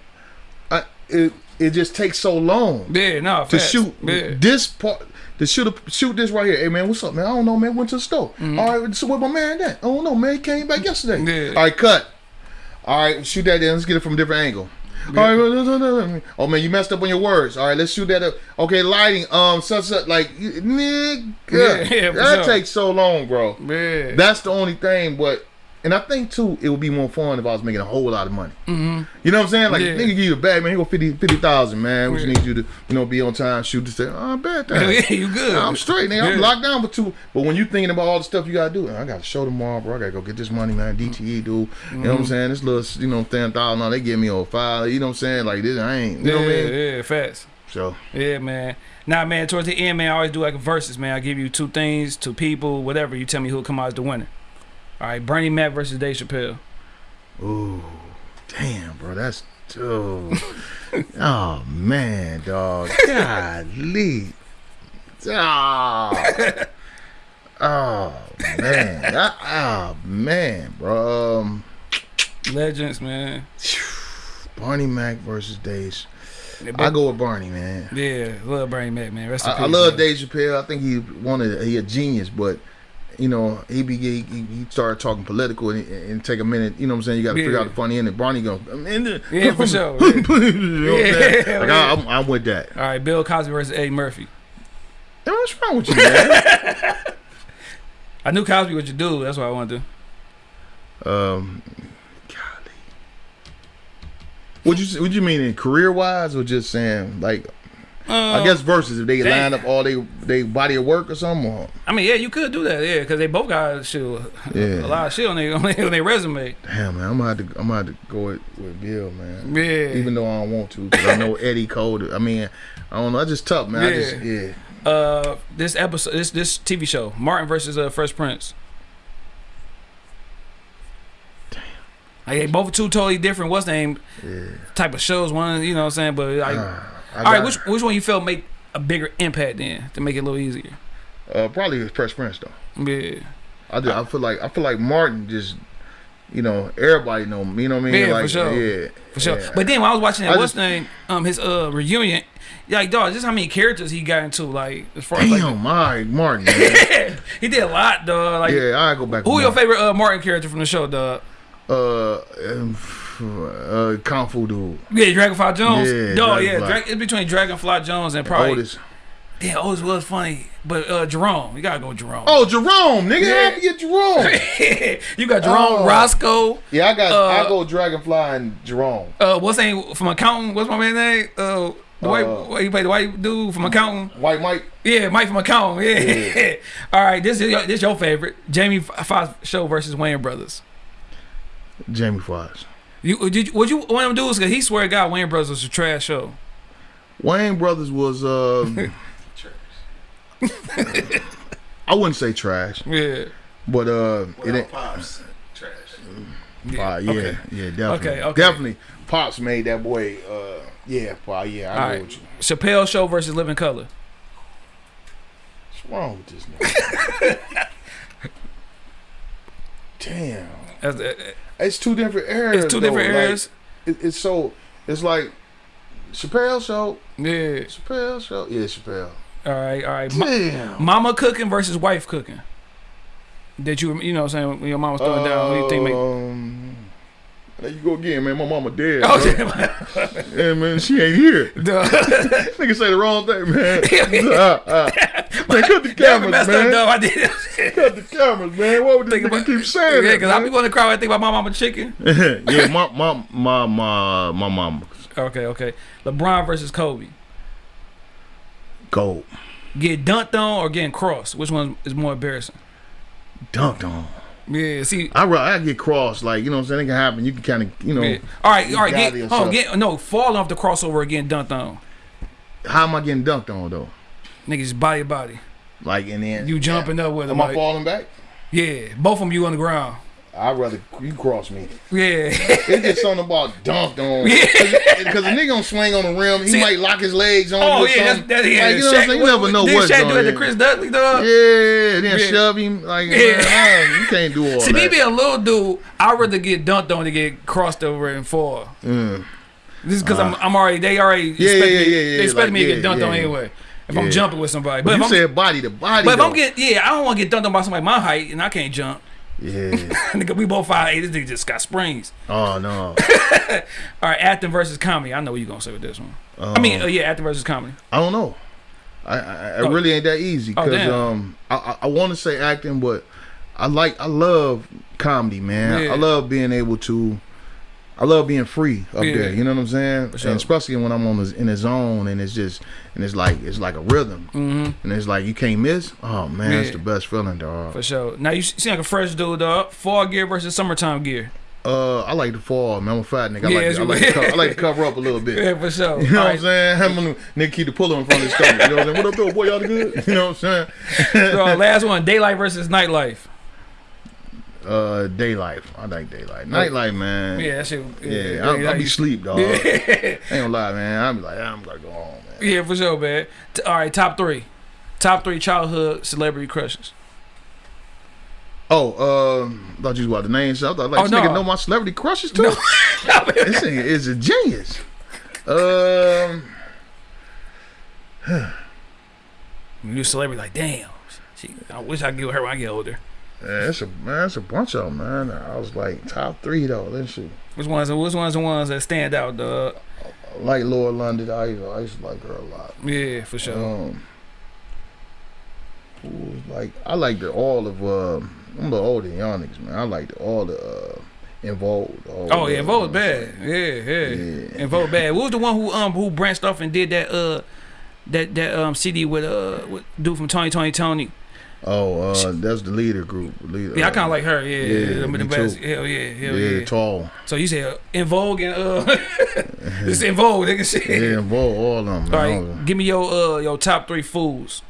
I it it just takes so long yeah, no, to facts. shoot Yeah. this part. To shoot a, shoot this right here. Hey man, what's up, man? I don't know, man. Went to the store. All right, so where my man at? I don't know, man. He came back yesterday. Yeah. All right, cut. All right, shoot that. Then let's get it from a different angle. All right, oh man, you messed up on your words. All right, let's shoot that up. Okay, lighting. Um, such such like nigga. Yeah, yeah, that sure. takes so long, bro. Man, That's the only thing, but and I think too, it would be more fun if I was making a whole lot of money. Mm-hmm. You know what I'm saying? Like, Yeah. nigga give you a bag, man. Here go 50 50,000, man. We just Yeah. need you to, you know, be on time, shoot this thing. Oh, I bet that. Yeah, you good. I'm straight, nigga. I'm locked down for two. But when you thinking about all the stuff you gotta do, I gotta show tomorrow, bro. I gotta go get this money, man. DTE, dude. You know Mm-hmm. what I'm saying? This little, you know, ten thousand. Now they give me over five. You know what I'm saying? Like this, I ain't. You know yeah, what I mean? yeah, fast. So Yeah, man. Nah, man. Towards the end, man, I always do like a versus, man. I give you two things, two people, whatever. You tell me who'll come out as the winner. All right, Bernie Mac versus Dave Chappelle. Ooh, damn, bro, that's oh, oh man, dog, golly, oh, oh man, Ah, oh man, bro, um, Legends, man. Bernie Mac versus Dave. I go with Bernie, man. Yeah, love Bernie Mac, man. Rest I, I peace, love man. Dave Chappelle. I think he wanted he a genius, but you know he be he, he started talking political and, and take a minute. You know what I'm saying? You got to figure out the funny end. And Bernie go, I'm in there. Yeah, for sure, you know I'm? Yeah, like. I, I'm, I'm with that. All right, Bill Cosby versus Eddie Murphy. What's wrong with you, man? I knew Cosby was your dude. That's what I wanted to. um, golly. What you what you mean in career wise or just saying like I Um, guess versus if they line up all they they body of work or something? Or, I mean, yeah, you could do that, yeah, because they both got shit, Yeah. a lot of shit on their on their, resume. damn man, I'm gonna have to I'm gonna have to go with, with Bill, man. Yeah. even though I don't want to, because I know Eddie Cole. I mean, I don't know. I just tough, man. I just, Yeah. yeah. uh, this episode, this this TV show, Martin versus uh, Fresh Prince. Damn. Like, they both two totally different. What's the name? Yeah. Type of shows. One, you know what I'm saying? But like, I all right, which which one you felt make a bigger impact then to make it a little easier? uh, probably was Fresh Prince though. Yeah. I just, I feel like I feel like Martin just, you know, everybody know me. You know what I mean? Yeah, for like, sure. Yeah, For sure. yeah. But then when I was watching that, I what's just- name? Um, his uh reunion. Like, dog, just how many characters he got into. Like, as far as like, damn, my Martin. He did a lot, dog. Like, yeah, I go back. who your Martin. favorite uh Martin character from the show, dog? Uh, um, uh, Kung Fu dude. Yeah, Dragonfly Jones. Yeah, dog, yeah, Dra- it's between Dragonfly Jones and probably. Otis. Yeah, Otis was funny, but uh Jerome, you gotta go Jerome. Oh, Jerome, nigga, Yeah. how you get Jerome? you got Jerome, Oh. Roscoe. yeah, I got. Uh, I go Dragonfly and Jerome. Uh, what's name from accounting? What's my man name? Uh, the white, Uh, he played the white dude from accounting. White Mike. Yeah, Mike from accounting. Yeah. Yeah. All right, this is your, this your favorite, Jamie Foxx show versus Wayans Brothers. Jamie Foxx. You did you, what you one of them dudes? Cause he swear to God Wayans Brothers was a trash show. Wayans Brothers was. Uh, I wouldn't say trash, Yeah. but uh, it ain't. pops, trash. Uh, yeah, Okay. yeah, definitely, Okay, okay. definitely. Pops made that boy. Uh, yeah, pa, yeah, I All know right. what you. Chappelle show versus Living Color. What's wrong with this nigga? Damn, That's, uh, it's two different areas. it's two though. different Like, it, it's so. It's like Chappelle show. yeah. Chappelle show. Yeah, Chappelle. All right. All right. Ma- mama cooking versus wife cooking. That you you know what I'm saying when your mama's throwing down. Who you think make? Um, There you go again, man. My mama dead. Oh. Yeah, man, she ain't here. Nigga say the wrong thing, man. Uh, uh. Man, cut the cameras, messed up, I did. Cut the cameras, man. What would this nigga keep saying Yeah, because I be man? going to cry when I think about my mama chicken. yeah, my my my my my mama. Okay, okay. LeBron versus Kobe. Gold. Get dunked on or getting crossed? Which one is more embarrassing? Dunked on. Yeah, see. I I get crossed, like you know what I'm saying. It can happen. You can kind of you know. yeah. All right, all right. Get, hold on, get, no, falling off the crossover again, getting dunked on. How am I getting dunked on though? Niggas body to body. Like and then You jumping up with them. Am I Like, falling back? yeah, both of them you on the ground. I'd rather you cross me. Yeah. It's just something about dunked on. Yeah. Because a nigga gonna swing on the rim, he See- might lock his legs on oh yeah, that's, something. that's yeah. Like, you know what I'm saying? You never know what's Shaq do that to. Chris Dudley, dog? Yeah, then Yeah. shove him like Yeah. man, you can't do all See, that. me being a little dude, I'd rather get dunked on than get crossed over and fall. Mm. This is because I'm, I'm already, they already Yeah, expect yeah, me, yeah, yeah, they expect like, me to get yeah, dunked on yeah. anyway. If Yeah. I'm jumping with somebody. But, But if you I'm, said body to body. but if I'm though. getting, yeah, I don't want to get dunked on by somebody my height and I can't jump. Yeah. Nigga, we both five eight. This nigga just got springs. Oh no. All right, acting versus comedy. I know what you're gonna say with this one. I mean, uh, yeah, acting versus comedy. I don't know. I, I, I Oh. really ain't that easy Oh, because damn. um I I, I want to say acting, but I like I love comedy, man. Yeah. I love being able to. I love being free up Yeah. there. You know what I'm saying? sure. And especially when I'm on the, in the zone and it's just and it's like it's like a rhythm Mm-hmm. and it's like you can't miss. Oh man, it's Yeah. the best feeling, dog. For sure. Now you seem like a fresh dude, dog. Fall gear versus summertime gear. Uh, I like the fall, man. I'm a fat nigga. I, Yeah, like, it's to, I, like to co- I like to cover up a little bit. Yeah, for sure. You know All what I'm right. saying? I'm gonna nigga keep the puller in front of his stomach. You know what I'm saying? What up, though, boy? Y'all good? You know what I'm saying? So, last one, daylight versus nightlife. Uh, daylight. I like daylight. Nightlight, man. Yeah, that shit. Yeah, I'll, I'll be sleep, dog. Yeah. Ain't gonna lie, man. I'll be like, I'm gonna go home, man. yeah, for sure, man. T- All right, top three. Top three childhood celebrity crushes. Oh, um, thought you was about the names. I thought like Oh, this no. nigga know my celebrity crushes too. this nigga is a genius. Um, a celebrity, like, damn. She, I wish I could get her when I get older. Yeah, it's a man, it's a bunch of them, man. I was like top three though. Let's see. Which ones? Which ones? The ones that stand out, dog? Like Lauren London. I used, to, I used to like her a lot. Yeah, for sure. Um, who like I like the all of uh, I'm the older niggas, man. I like the, all the uh, involved. All oh yeah, vote bad. Yeah, yeah, Yeah. vote bad. What was the one who um who branched off and did that uh that that um CD with uh with dude from Tony Tony Tony? Oh, uh, that's the leader group. Leader, Yeah, I uh, kind of like her. Yeah, yeah, me best. too. Hell yeah, hell yeah, yeah. tall. So you said En Vogue and uh, it's En Vogue, nigga. Shit. Yeah, involved all of them. All right, give me your uh your top three foods.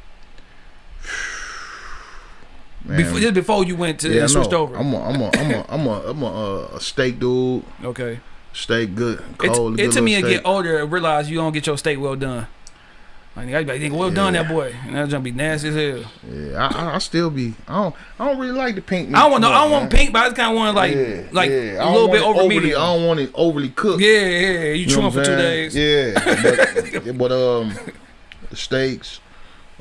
Man, Before, just before you went to yeah, switched over. I'm a, I'm a, I'm a, I'm a, I'm a, uh, a steak dude. okay. Steak good, It, cold. it good took me to get older and realize you don't get your steak well done. Like I be like, think well done, Yeah. that boy. And that's gonna be nasty as hell. Yeah, I, I, I still be. I don't, I don't really like the pink. meat I don't want no, I don't want man. pink, but I just kind of want like Yeah, like yeah. A little bit over overly, medium. I don't want it overly cooked. Yeah, yeah, yeah. You You chewing for two days. Yeah, but, but um, the steaks.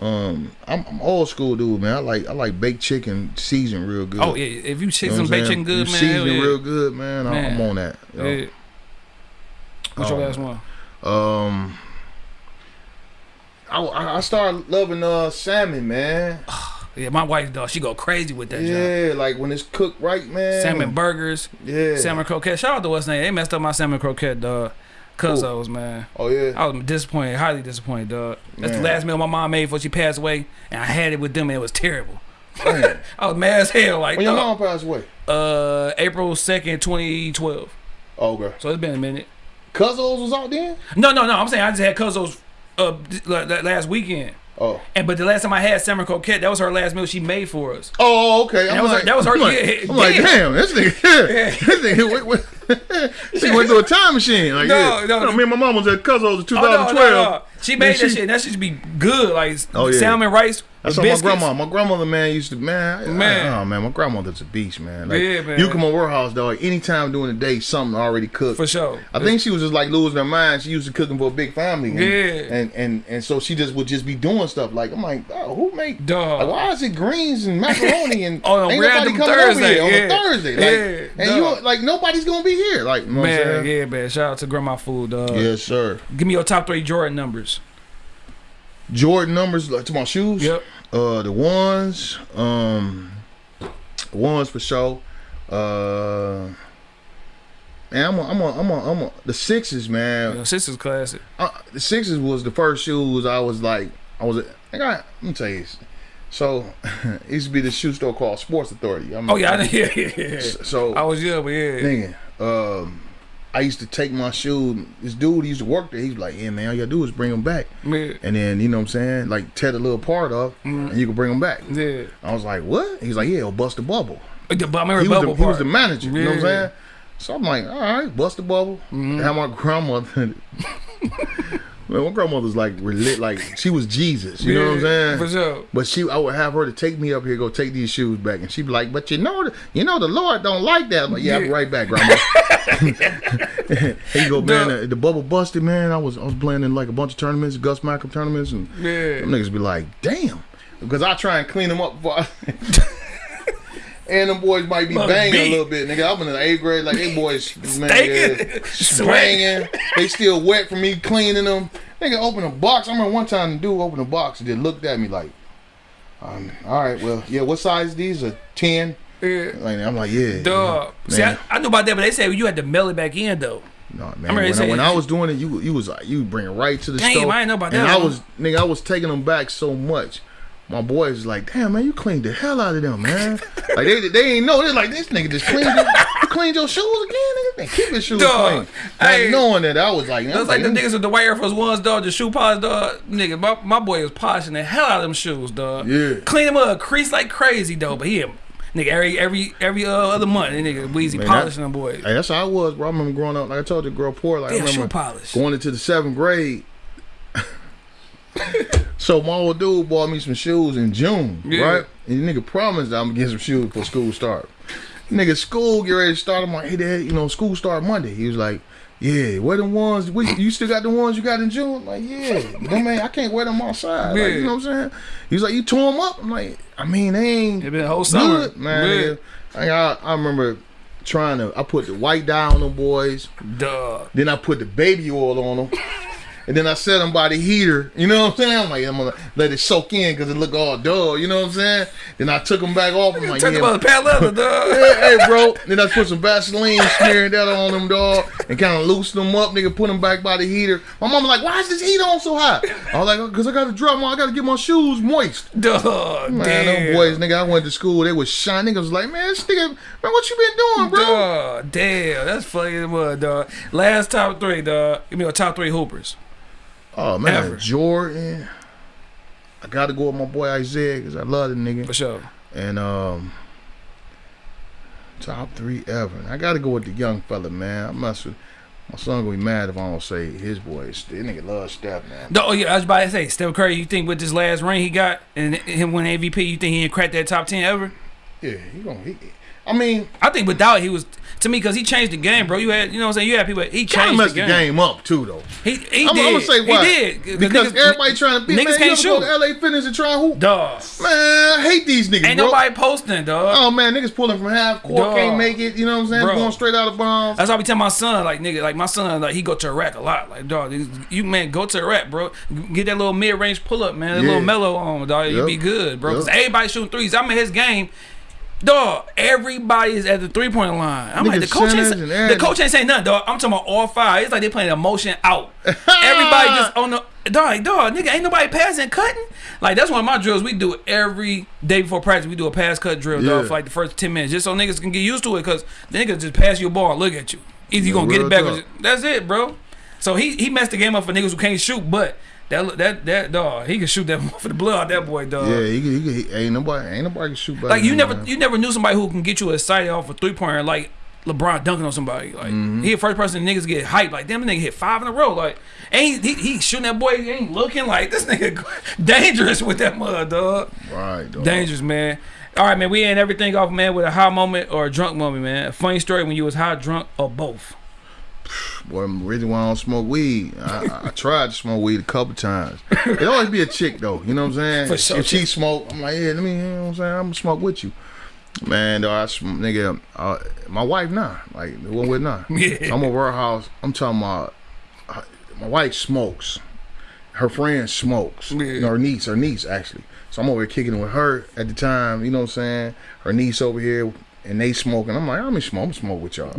Um, I'm, I'm old school dude, man. I like I like baked chicken seasoned real good. Oh yeah, if you You know some what I'm baked chicken good, You man. season yeah. real good, man. I'm, I'm on that. you know. Yeah. What's your Um, last one? Um, I, I I started loving uh salmon, man. Yeah, my wife dog, she go crazy with that job. Yeah, like when it's cooked right, man. Salmon burgers, Yeah. salmon croquette. Shout out to what's name. They messed up my salmon croquette, dog. Cuzzos, man. Oh yeah. I was disappointed, highly disappointed, dog. That's the last meal my mom made before she passed away, and I had it with them, and it was terrible. Man. I was mad as hell, like when your mom passed away. uh April second, twenty twelve. Oh, okay. So it's been a minute. Cuzzos was out then. No, no, no. I'm saying I just had Cuzzos uh th- la- la- last weekend, Oh. and but the last time I had salmon croquette, that was her last meal she made for us. Oh, okay. That was her- that was her- I'm like, yeah, I'm like, damn. this nigga, this nigga, wait, wait. she went through a time machine. Like, No, yeah. no, me and my mom was at Cuzzos in Oh, no, 2012. no, no. She made Then that shit. and That shit should be good, like Oh, yeah. salmon rice. That's my grandma. My grandmother, man, used to man. Man. I, oh man, my grandmother's a beast, man. Like, Yeah, man. You come on warehouse, dog. Anytime during the day, something already cooked. for sure. I think she was just like losing her mind. She used to cooking for a big family. And, Yeah. And and and so she just would just be doing stuff like I'm like, oh, who make Dog. Like, why is it greens and macaroni and On a ain't nobody coming over Thursday, here on a Thursday? Like, Yeah, and dog. you like nobody's gonna be here. Like, you know Man, yeah, man. Shout out to Grandma Food, dog. Yes, sir. Give me your top three Jordan numbers. Jordan numbers like to my shoes. Yep. Uh, the ones, um, ones for sure. Uh, man, I'm a, I'm a, I'm a, I'm a, the sixes, man. Your sister's classic. Uh, the sixes was the first shoes I was like, I was, I got, let me tell you. this. So, it used to be the shoe store called Sports Authority. I'm, Oh yeah, I. Yeah, yeah, yeah. So, I was young, but yeah. nigga, um, I used to take my shoe. This dude used to work there. He's like, "Yeah, man, all you gotta do is bring them back." And then you know what I'm saying, like tear the little part off, and you can bring them back. yeah. I was like, "What?" He's like, "Yeah, it'll bust the bubble." Remember He was, the, he was the manager. You know what I'm saying? So I'm like, "All right, bust the bubble." Mm-hmm. Have my grandmother. Man, my grandmother's like relit, like she was Jesus. You know what I'm saying? For sure. But she, I would have her to take me up here, go take these shoes back, and she'd be like, "But you know, the, you know, the Lord don't like that." I'm like, "Yeah, I'll be right back, grandma." he go, man, the, the bubble busted, man. I was, I was playing in like a bunch of tournaments, Gus Macker tournaments, and Yeah. them niggas be like, "Damn," because I try and clean them up. Before I, and them boys might be banging be. a little bit, nigga. I'm in the eighth grade, like they boys, man, yeah, banging. They still wet from me cleaning them. Nigga, open a box. I remember one time the dude opened a box and then looked at me like, Um, all right, well, yeah. What size these are? Ten. Yeah. Like, I'm like, yeah. Dog. See, I. I knew about that, but they said you had to mail it back in though. No man, remember when, I, when I was doing it, you you was like you bring it right to the Damn, stove. I didn't know about and that I was nigga, I was taking them back so much. My boys was like, damn man, you cleaned the hell out of them, man. like they they ain't know. They're like, this nigga just cleaned your, you cleaned your shoes again, nigga. Man, keep your shoes Dog, clean. Not knowing that I was like, That's was like the them- niggas with the white Air Force Ones, dog. The shoe polish, dog. Nigga, my, my boy was polishing the hell out of them shoes, dog. Yeah. Clean them up, crease like crazy, though. But he, nigga, every every every uh, other month, nigga Weezy Man, polishing that- them boys. Hey, that's how I was, bro. I remember growing up. Like I told you, girl, poor. Like Damn, I remember shoe polish. going into the seventh grade. so my old dude bought me some shoes in June, Yeah. right? And the nigga promised I'm gonna get some shoes before school start. Nigga, school get ready to start. I'm like, hey, dad, you know, school start Monday. He was like, yeah, where the ones? What, you still got the ones you got in June? I'm like, yeah, them ain't, I can't wear them outside. Like, you know what I'm saying? He was like, you tore them up. I'm like, I mean, they ain't It been a whole summer, good, man. Yeah. I, I remember trying to. I put the white dye on them boys. Dog. Then I put the baby oil on them. And then I set them by the heater. You know what I'm saying? I'm like, I'm gonna let it soak in because it look all dull. You know what I'm saying? Then I took them back off. I'm like, yeah, about the pad leather, dog. hey, hey, bro. Then I put some Vaseline, smearing that on them, dog, and kind of loosen them up, nigga. Put them back by the heater. My mama like, why is this heat on so hot? I was like, uh, because I got to drop my, I got to get my shoes moist. Dog. Man, damn. them boys, nigga, I went to school. They was shining. Niggas was like, man, this nigga, man, what you been doing, bro? Dog, damn, that's funny as dog. Last top three, dog. Give me a top three hoopers. Oh man, Ever. Jordan. I got to go with my boy Isiah because I love the nigga. For sure. And um, top three ever. I got to go with the young fella, man. I must. My son gonna be mad if I don't say his boys. This nigga love Steph, man. No, oh yeah, I was about to say, Steph Curry. You think with this last ring he got and him win MVP, you think he didn't crack that top ten ever? Yeah, he gonna. He, I mean, I think without he was to me because he changed the game, bro. You had you know what I'm saying. You had people. He changed messed the the game. game up too, though. He he I'm, did. I'm gonna say why. He did because niggas- everybody trying to be niggas Man, can't ever go shoot. to LA Fitness and try hoop? Dog. Man, I hate these niggas, Ain't bro. nobody posting, dog. Oh man, niggas pulling from half court, can't make it. You know what I'm saying? Bro. Going straight out of bounds. That's why I be telling my son, like nigga, like my son, like he go to Iraq a lot. Like dog, you man go to Iraq, bro. Get that little mid range pull up, man. That Yeah. little mellow on, dog. You be good, bro. Cause everybody shooting threes. I'm in his game. Dog, everybody is at the three point line. I'm like the coach ain't centers say, and the coach ain't saying nothing, dog. I'm talking about all five. It's like they playing a motion out. everybody just on the dog, dog, nigga, ain't nobody passing, cutting. Like that's one of my drills. We do every day before practice. We do a pass cut drill, dog, Yeah. for like the first ten minutes, just so niggas can get used to it. Cause niggas just pass you a ball and look at you. Either you Yeah, gonna get it back, or just- that's it, bro. So he he messed the game up for niggas who can't shoot, but that that that dog, he can shoot that for the blood out that boy, dog. Yeah, he, he, he, ain't nobody, ain't nobody can shoot. Like you never man. you never knew somebody who can get you excited off a three pointer like LeBron dunking on somebody. Like Mm-hmm. he the first person niggas get hyped. Like damn, nigga hit five in a row. Like ain't he, he shooting that boy? He ain't looking like this nigga dangerous with that mud, dog. right, dog. Dangerous, man. All right, man. We end everything off, man, with a high moment or a drunk moment, man. A funny story when you was high, drunk, or both. Boy, the reason why I don't smoke weed, I, I, I tried to smoke weed a couple times. It always be a chick though, you know what I'm saying? Sure. If she smoke, I'm like, yeah, let me, you know what I'm saying? I'm gonna smoke with you. Man, though, I sm- nigga, uh, my wife nah, like the one with nah. Yeah. I'm over her house. I'm talking about uh, my wife smokes. Her friend smokes. Yeah. You know, her niece, her niece actually. So I'm over here kicking with her at the time. You know what I'm saying? Her niece over here, and they smoking. I'm like, I'm gonna smoke. I'm gonna smoke with y'all.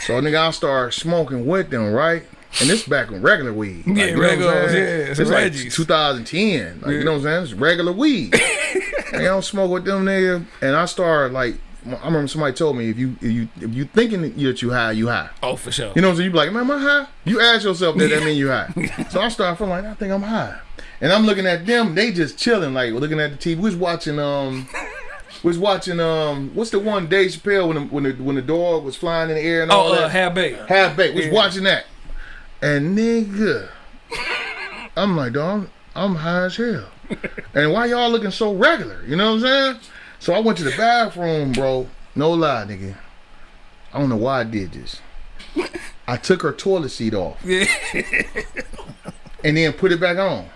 so nigga, I start smoking with them, right? And this back when regular weed. Like, Yeah, you know regular, yeah, It's some like 2010. Like, You know what I'm saying? It's regular weed. and I don't smoke with them nigga. And I started like, I remember somebody told me if you if you if you thinking that you high, you high. Oh, for sure. You know what I'm saying? You be like, man, am I high? You ask yourself that, that mean you high. so I started feeling like, I think I'm high. And I'm looking at them, they just chilling, like looking at the TV. We was watching um was watching um what's the one Dave Chappelle when the when the when the dog was flying in the air and all that? oh, uh, half baked. Half baked. Was Yeah. watching that. And nigga, I'm like, dog, I'm high as hell. and why y'all looking so regular? You know what I'm saying? So I went to the bathroom, bro. No lie, nigga. I don't know why I did this. I took her toilet seat off Yeah. and then put it back on.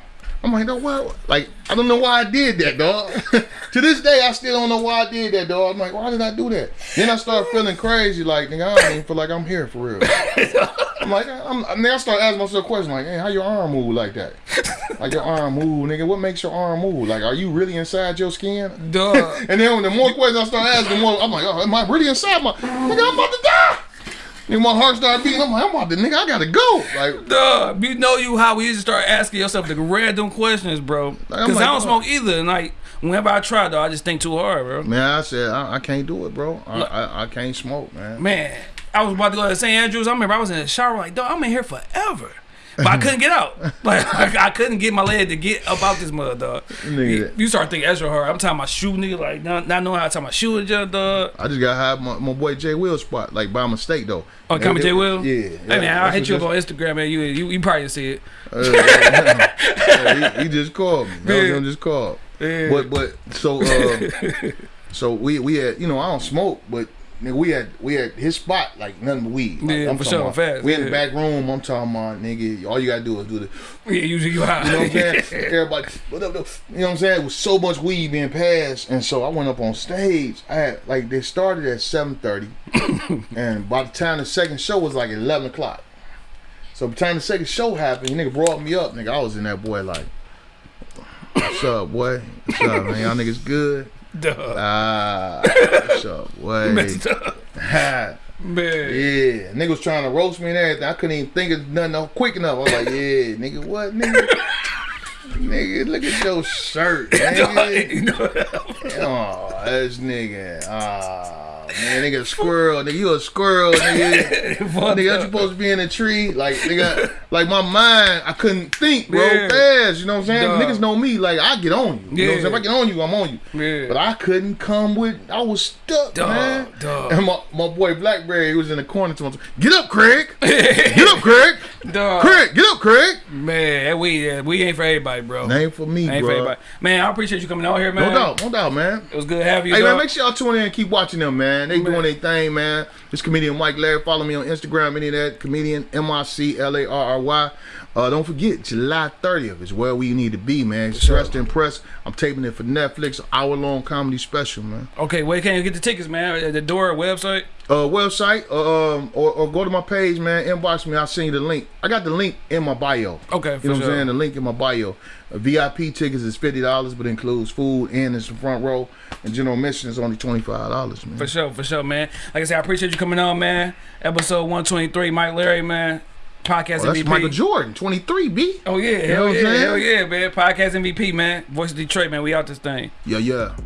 I'm like, no, what? Like, I don't know why I did that, dog. to this day, I still don't know why I did that, dog. I'm like, why did I do that? Then I start feeling crazy, like, nigga, I don't even feel like I'm here for real. I'm like, I'm, and then I start asking myself a question like, hey, how your arm move like that? Like your arm move, nigga. What makes your arm move? Like, are you really inside your skin? Duh. And then when the more questions I start asking, the more I'm like, oh, am I really inside my? Nigga, I'm about to die. And my heart started beating. I'm like, I'm about to, nigga, I gotta go. Like, Duh, you know you how we used to start asking yourself the random questions, bro. Because like, I don't oh. smoke either. And like, whenever I try, though, I just think too hard, bro. man, I said, I, I can't do it, bro. I, I, I can't smoke, man. Man, I was about to go to St. Andrews. I remember I was in the shower, like, dog, I'm in here forever. But I couldn't get out. Like, I, I couldn't get my leg to get up out this mother, dog. Nigga. You, start thinking extra hard. I'm talking about shoe, nigga, like, not, not knowing how to tie my shoe, just, dog. I just got high my, my boy Jay Will spot, like by mistake though. Oh, Coming J. Will? Yeah. Hey, man, I'll that's hit you up on Instagram, man. You, you, you probably see it. uh, yeah, he, he just called me. That was Yeah. him just called. Yeah. But but so uh, so we we had you know I don't smoke, but nigga, we had we had his spot like nothing but weed. Like, Yeah, I'm for sure, about- fast, We in the back room. I'm talking about nigga. All you gotta do is do the. Yeah, usually you high. You know what I'm saying? Everybody, what up, though? You know what I'm saying? It was so much weed being passed, and so I went up on stage. I had like they started at 7:30, and by the time the second show was like 11 o'clock. So by the time the second show happened, nigga brought me up. Nigga, I was in that boy like, "What's up, boy? What's up, man? Y'all niggas good? Duh. Ah, what's up, boy? Messed up. Man. Yeah, nigga was trying to roast me and everything. I couldn't even think of nothing quick enough. I was like, yeah, nigga, what, nigga? nigga, look at your shirt, nigga. Oh, this nigga. Ah, man, nigga, squirrel. Nigga, you a squirrel, nigga. Nigga, you supposed to be in a tree. Like, nigga, like my mind, I couldn't think, bro, Yeah. fast. You know what I'm saying? Duh. Niggas know me. Like, I get on you. You know what I'm saying? If I get on you, I'm on you. Yeah. But I couldn't come with, I was stuck, Duh, man. duh. And my, my boy Blackberry, was in the corner to him. Get up, Craig. Get up, Craig. Dog. Craig, get up, Craig. Man, we we ain't for everybody, bro. Ain't for me, ain't for bro. everybody. Man, I appreciate you coming out here, man. No doubt, no doubt, man. It was good having you. Hey man, make sure y'all tune in and keep watching them, man. They doing their thing, man. This comedian Mike Larry. Follow me on Instagram, any of that. Comedian M I C L A R R Y. Uh, don't forget, July 30th is where we need to be, man. Stressed to impress. I'm taping it for Netflix, hour long comedy special, man. Okay, where can you get the tickets, man? At the door website. Uh, website, um, or, or go to my page, man. Inbox me. I'll send you the link. I got the link in my bio. Okay, for You know what. I'm saying? The link in my bio. Uh, VIP tickets is fifty dollars, but includes food and it's the front row. And general admission is only twenty five dollars, man. For sure, for sure, man. Like I said, I appreciate you coming on, man. Episode 123, Mike Larry, man. Podcast Oh, that's MVP. Michael Jordan, twenty three, B. Oh yeah, know hell yeah, hell yeah, man. Podcast MVP, man. Voice of Detroit, man. We out this thing. Yeah, yeah.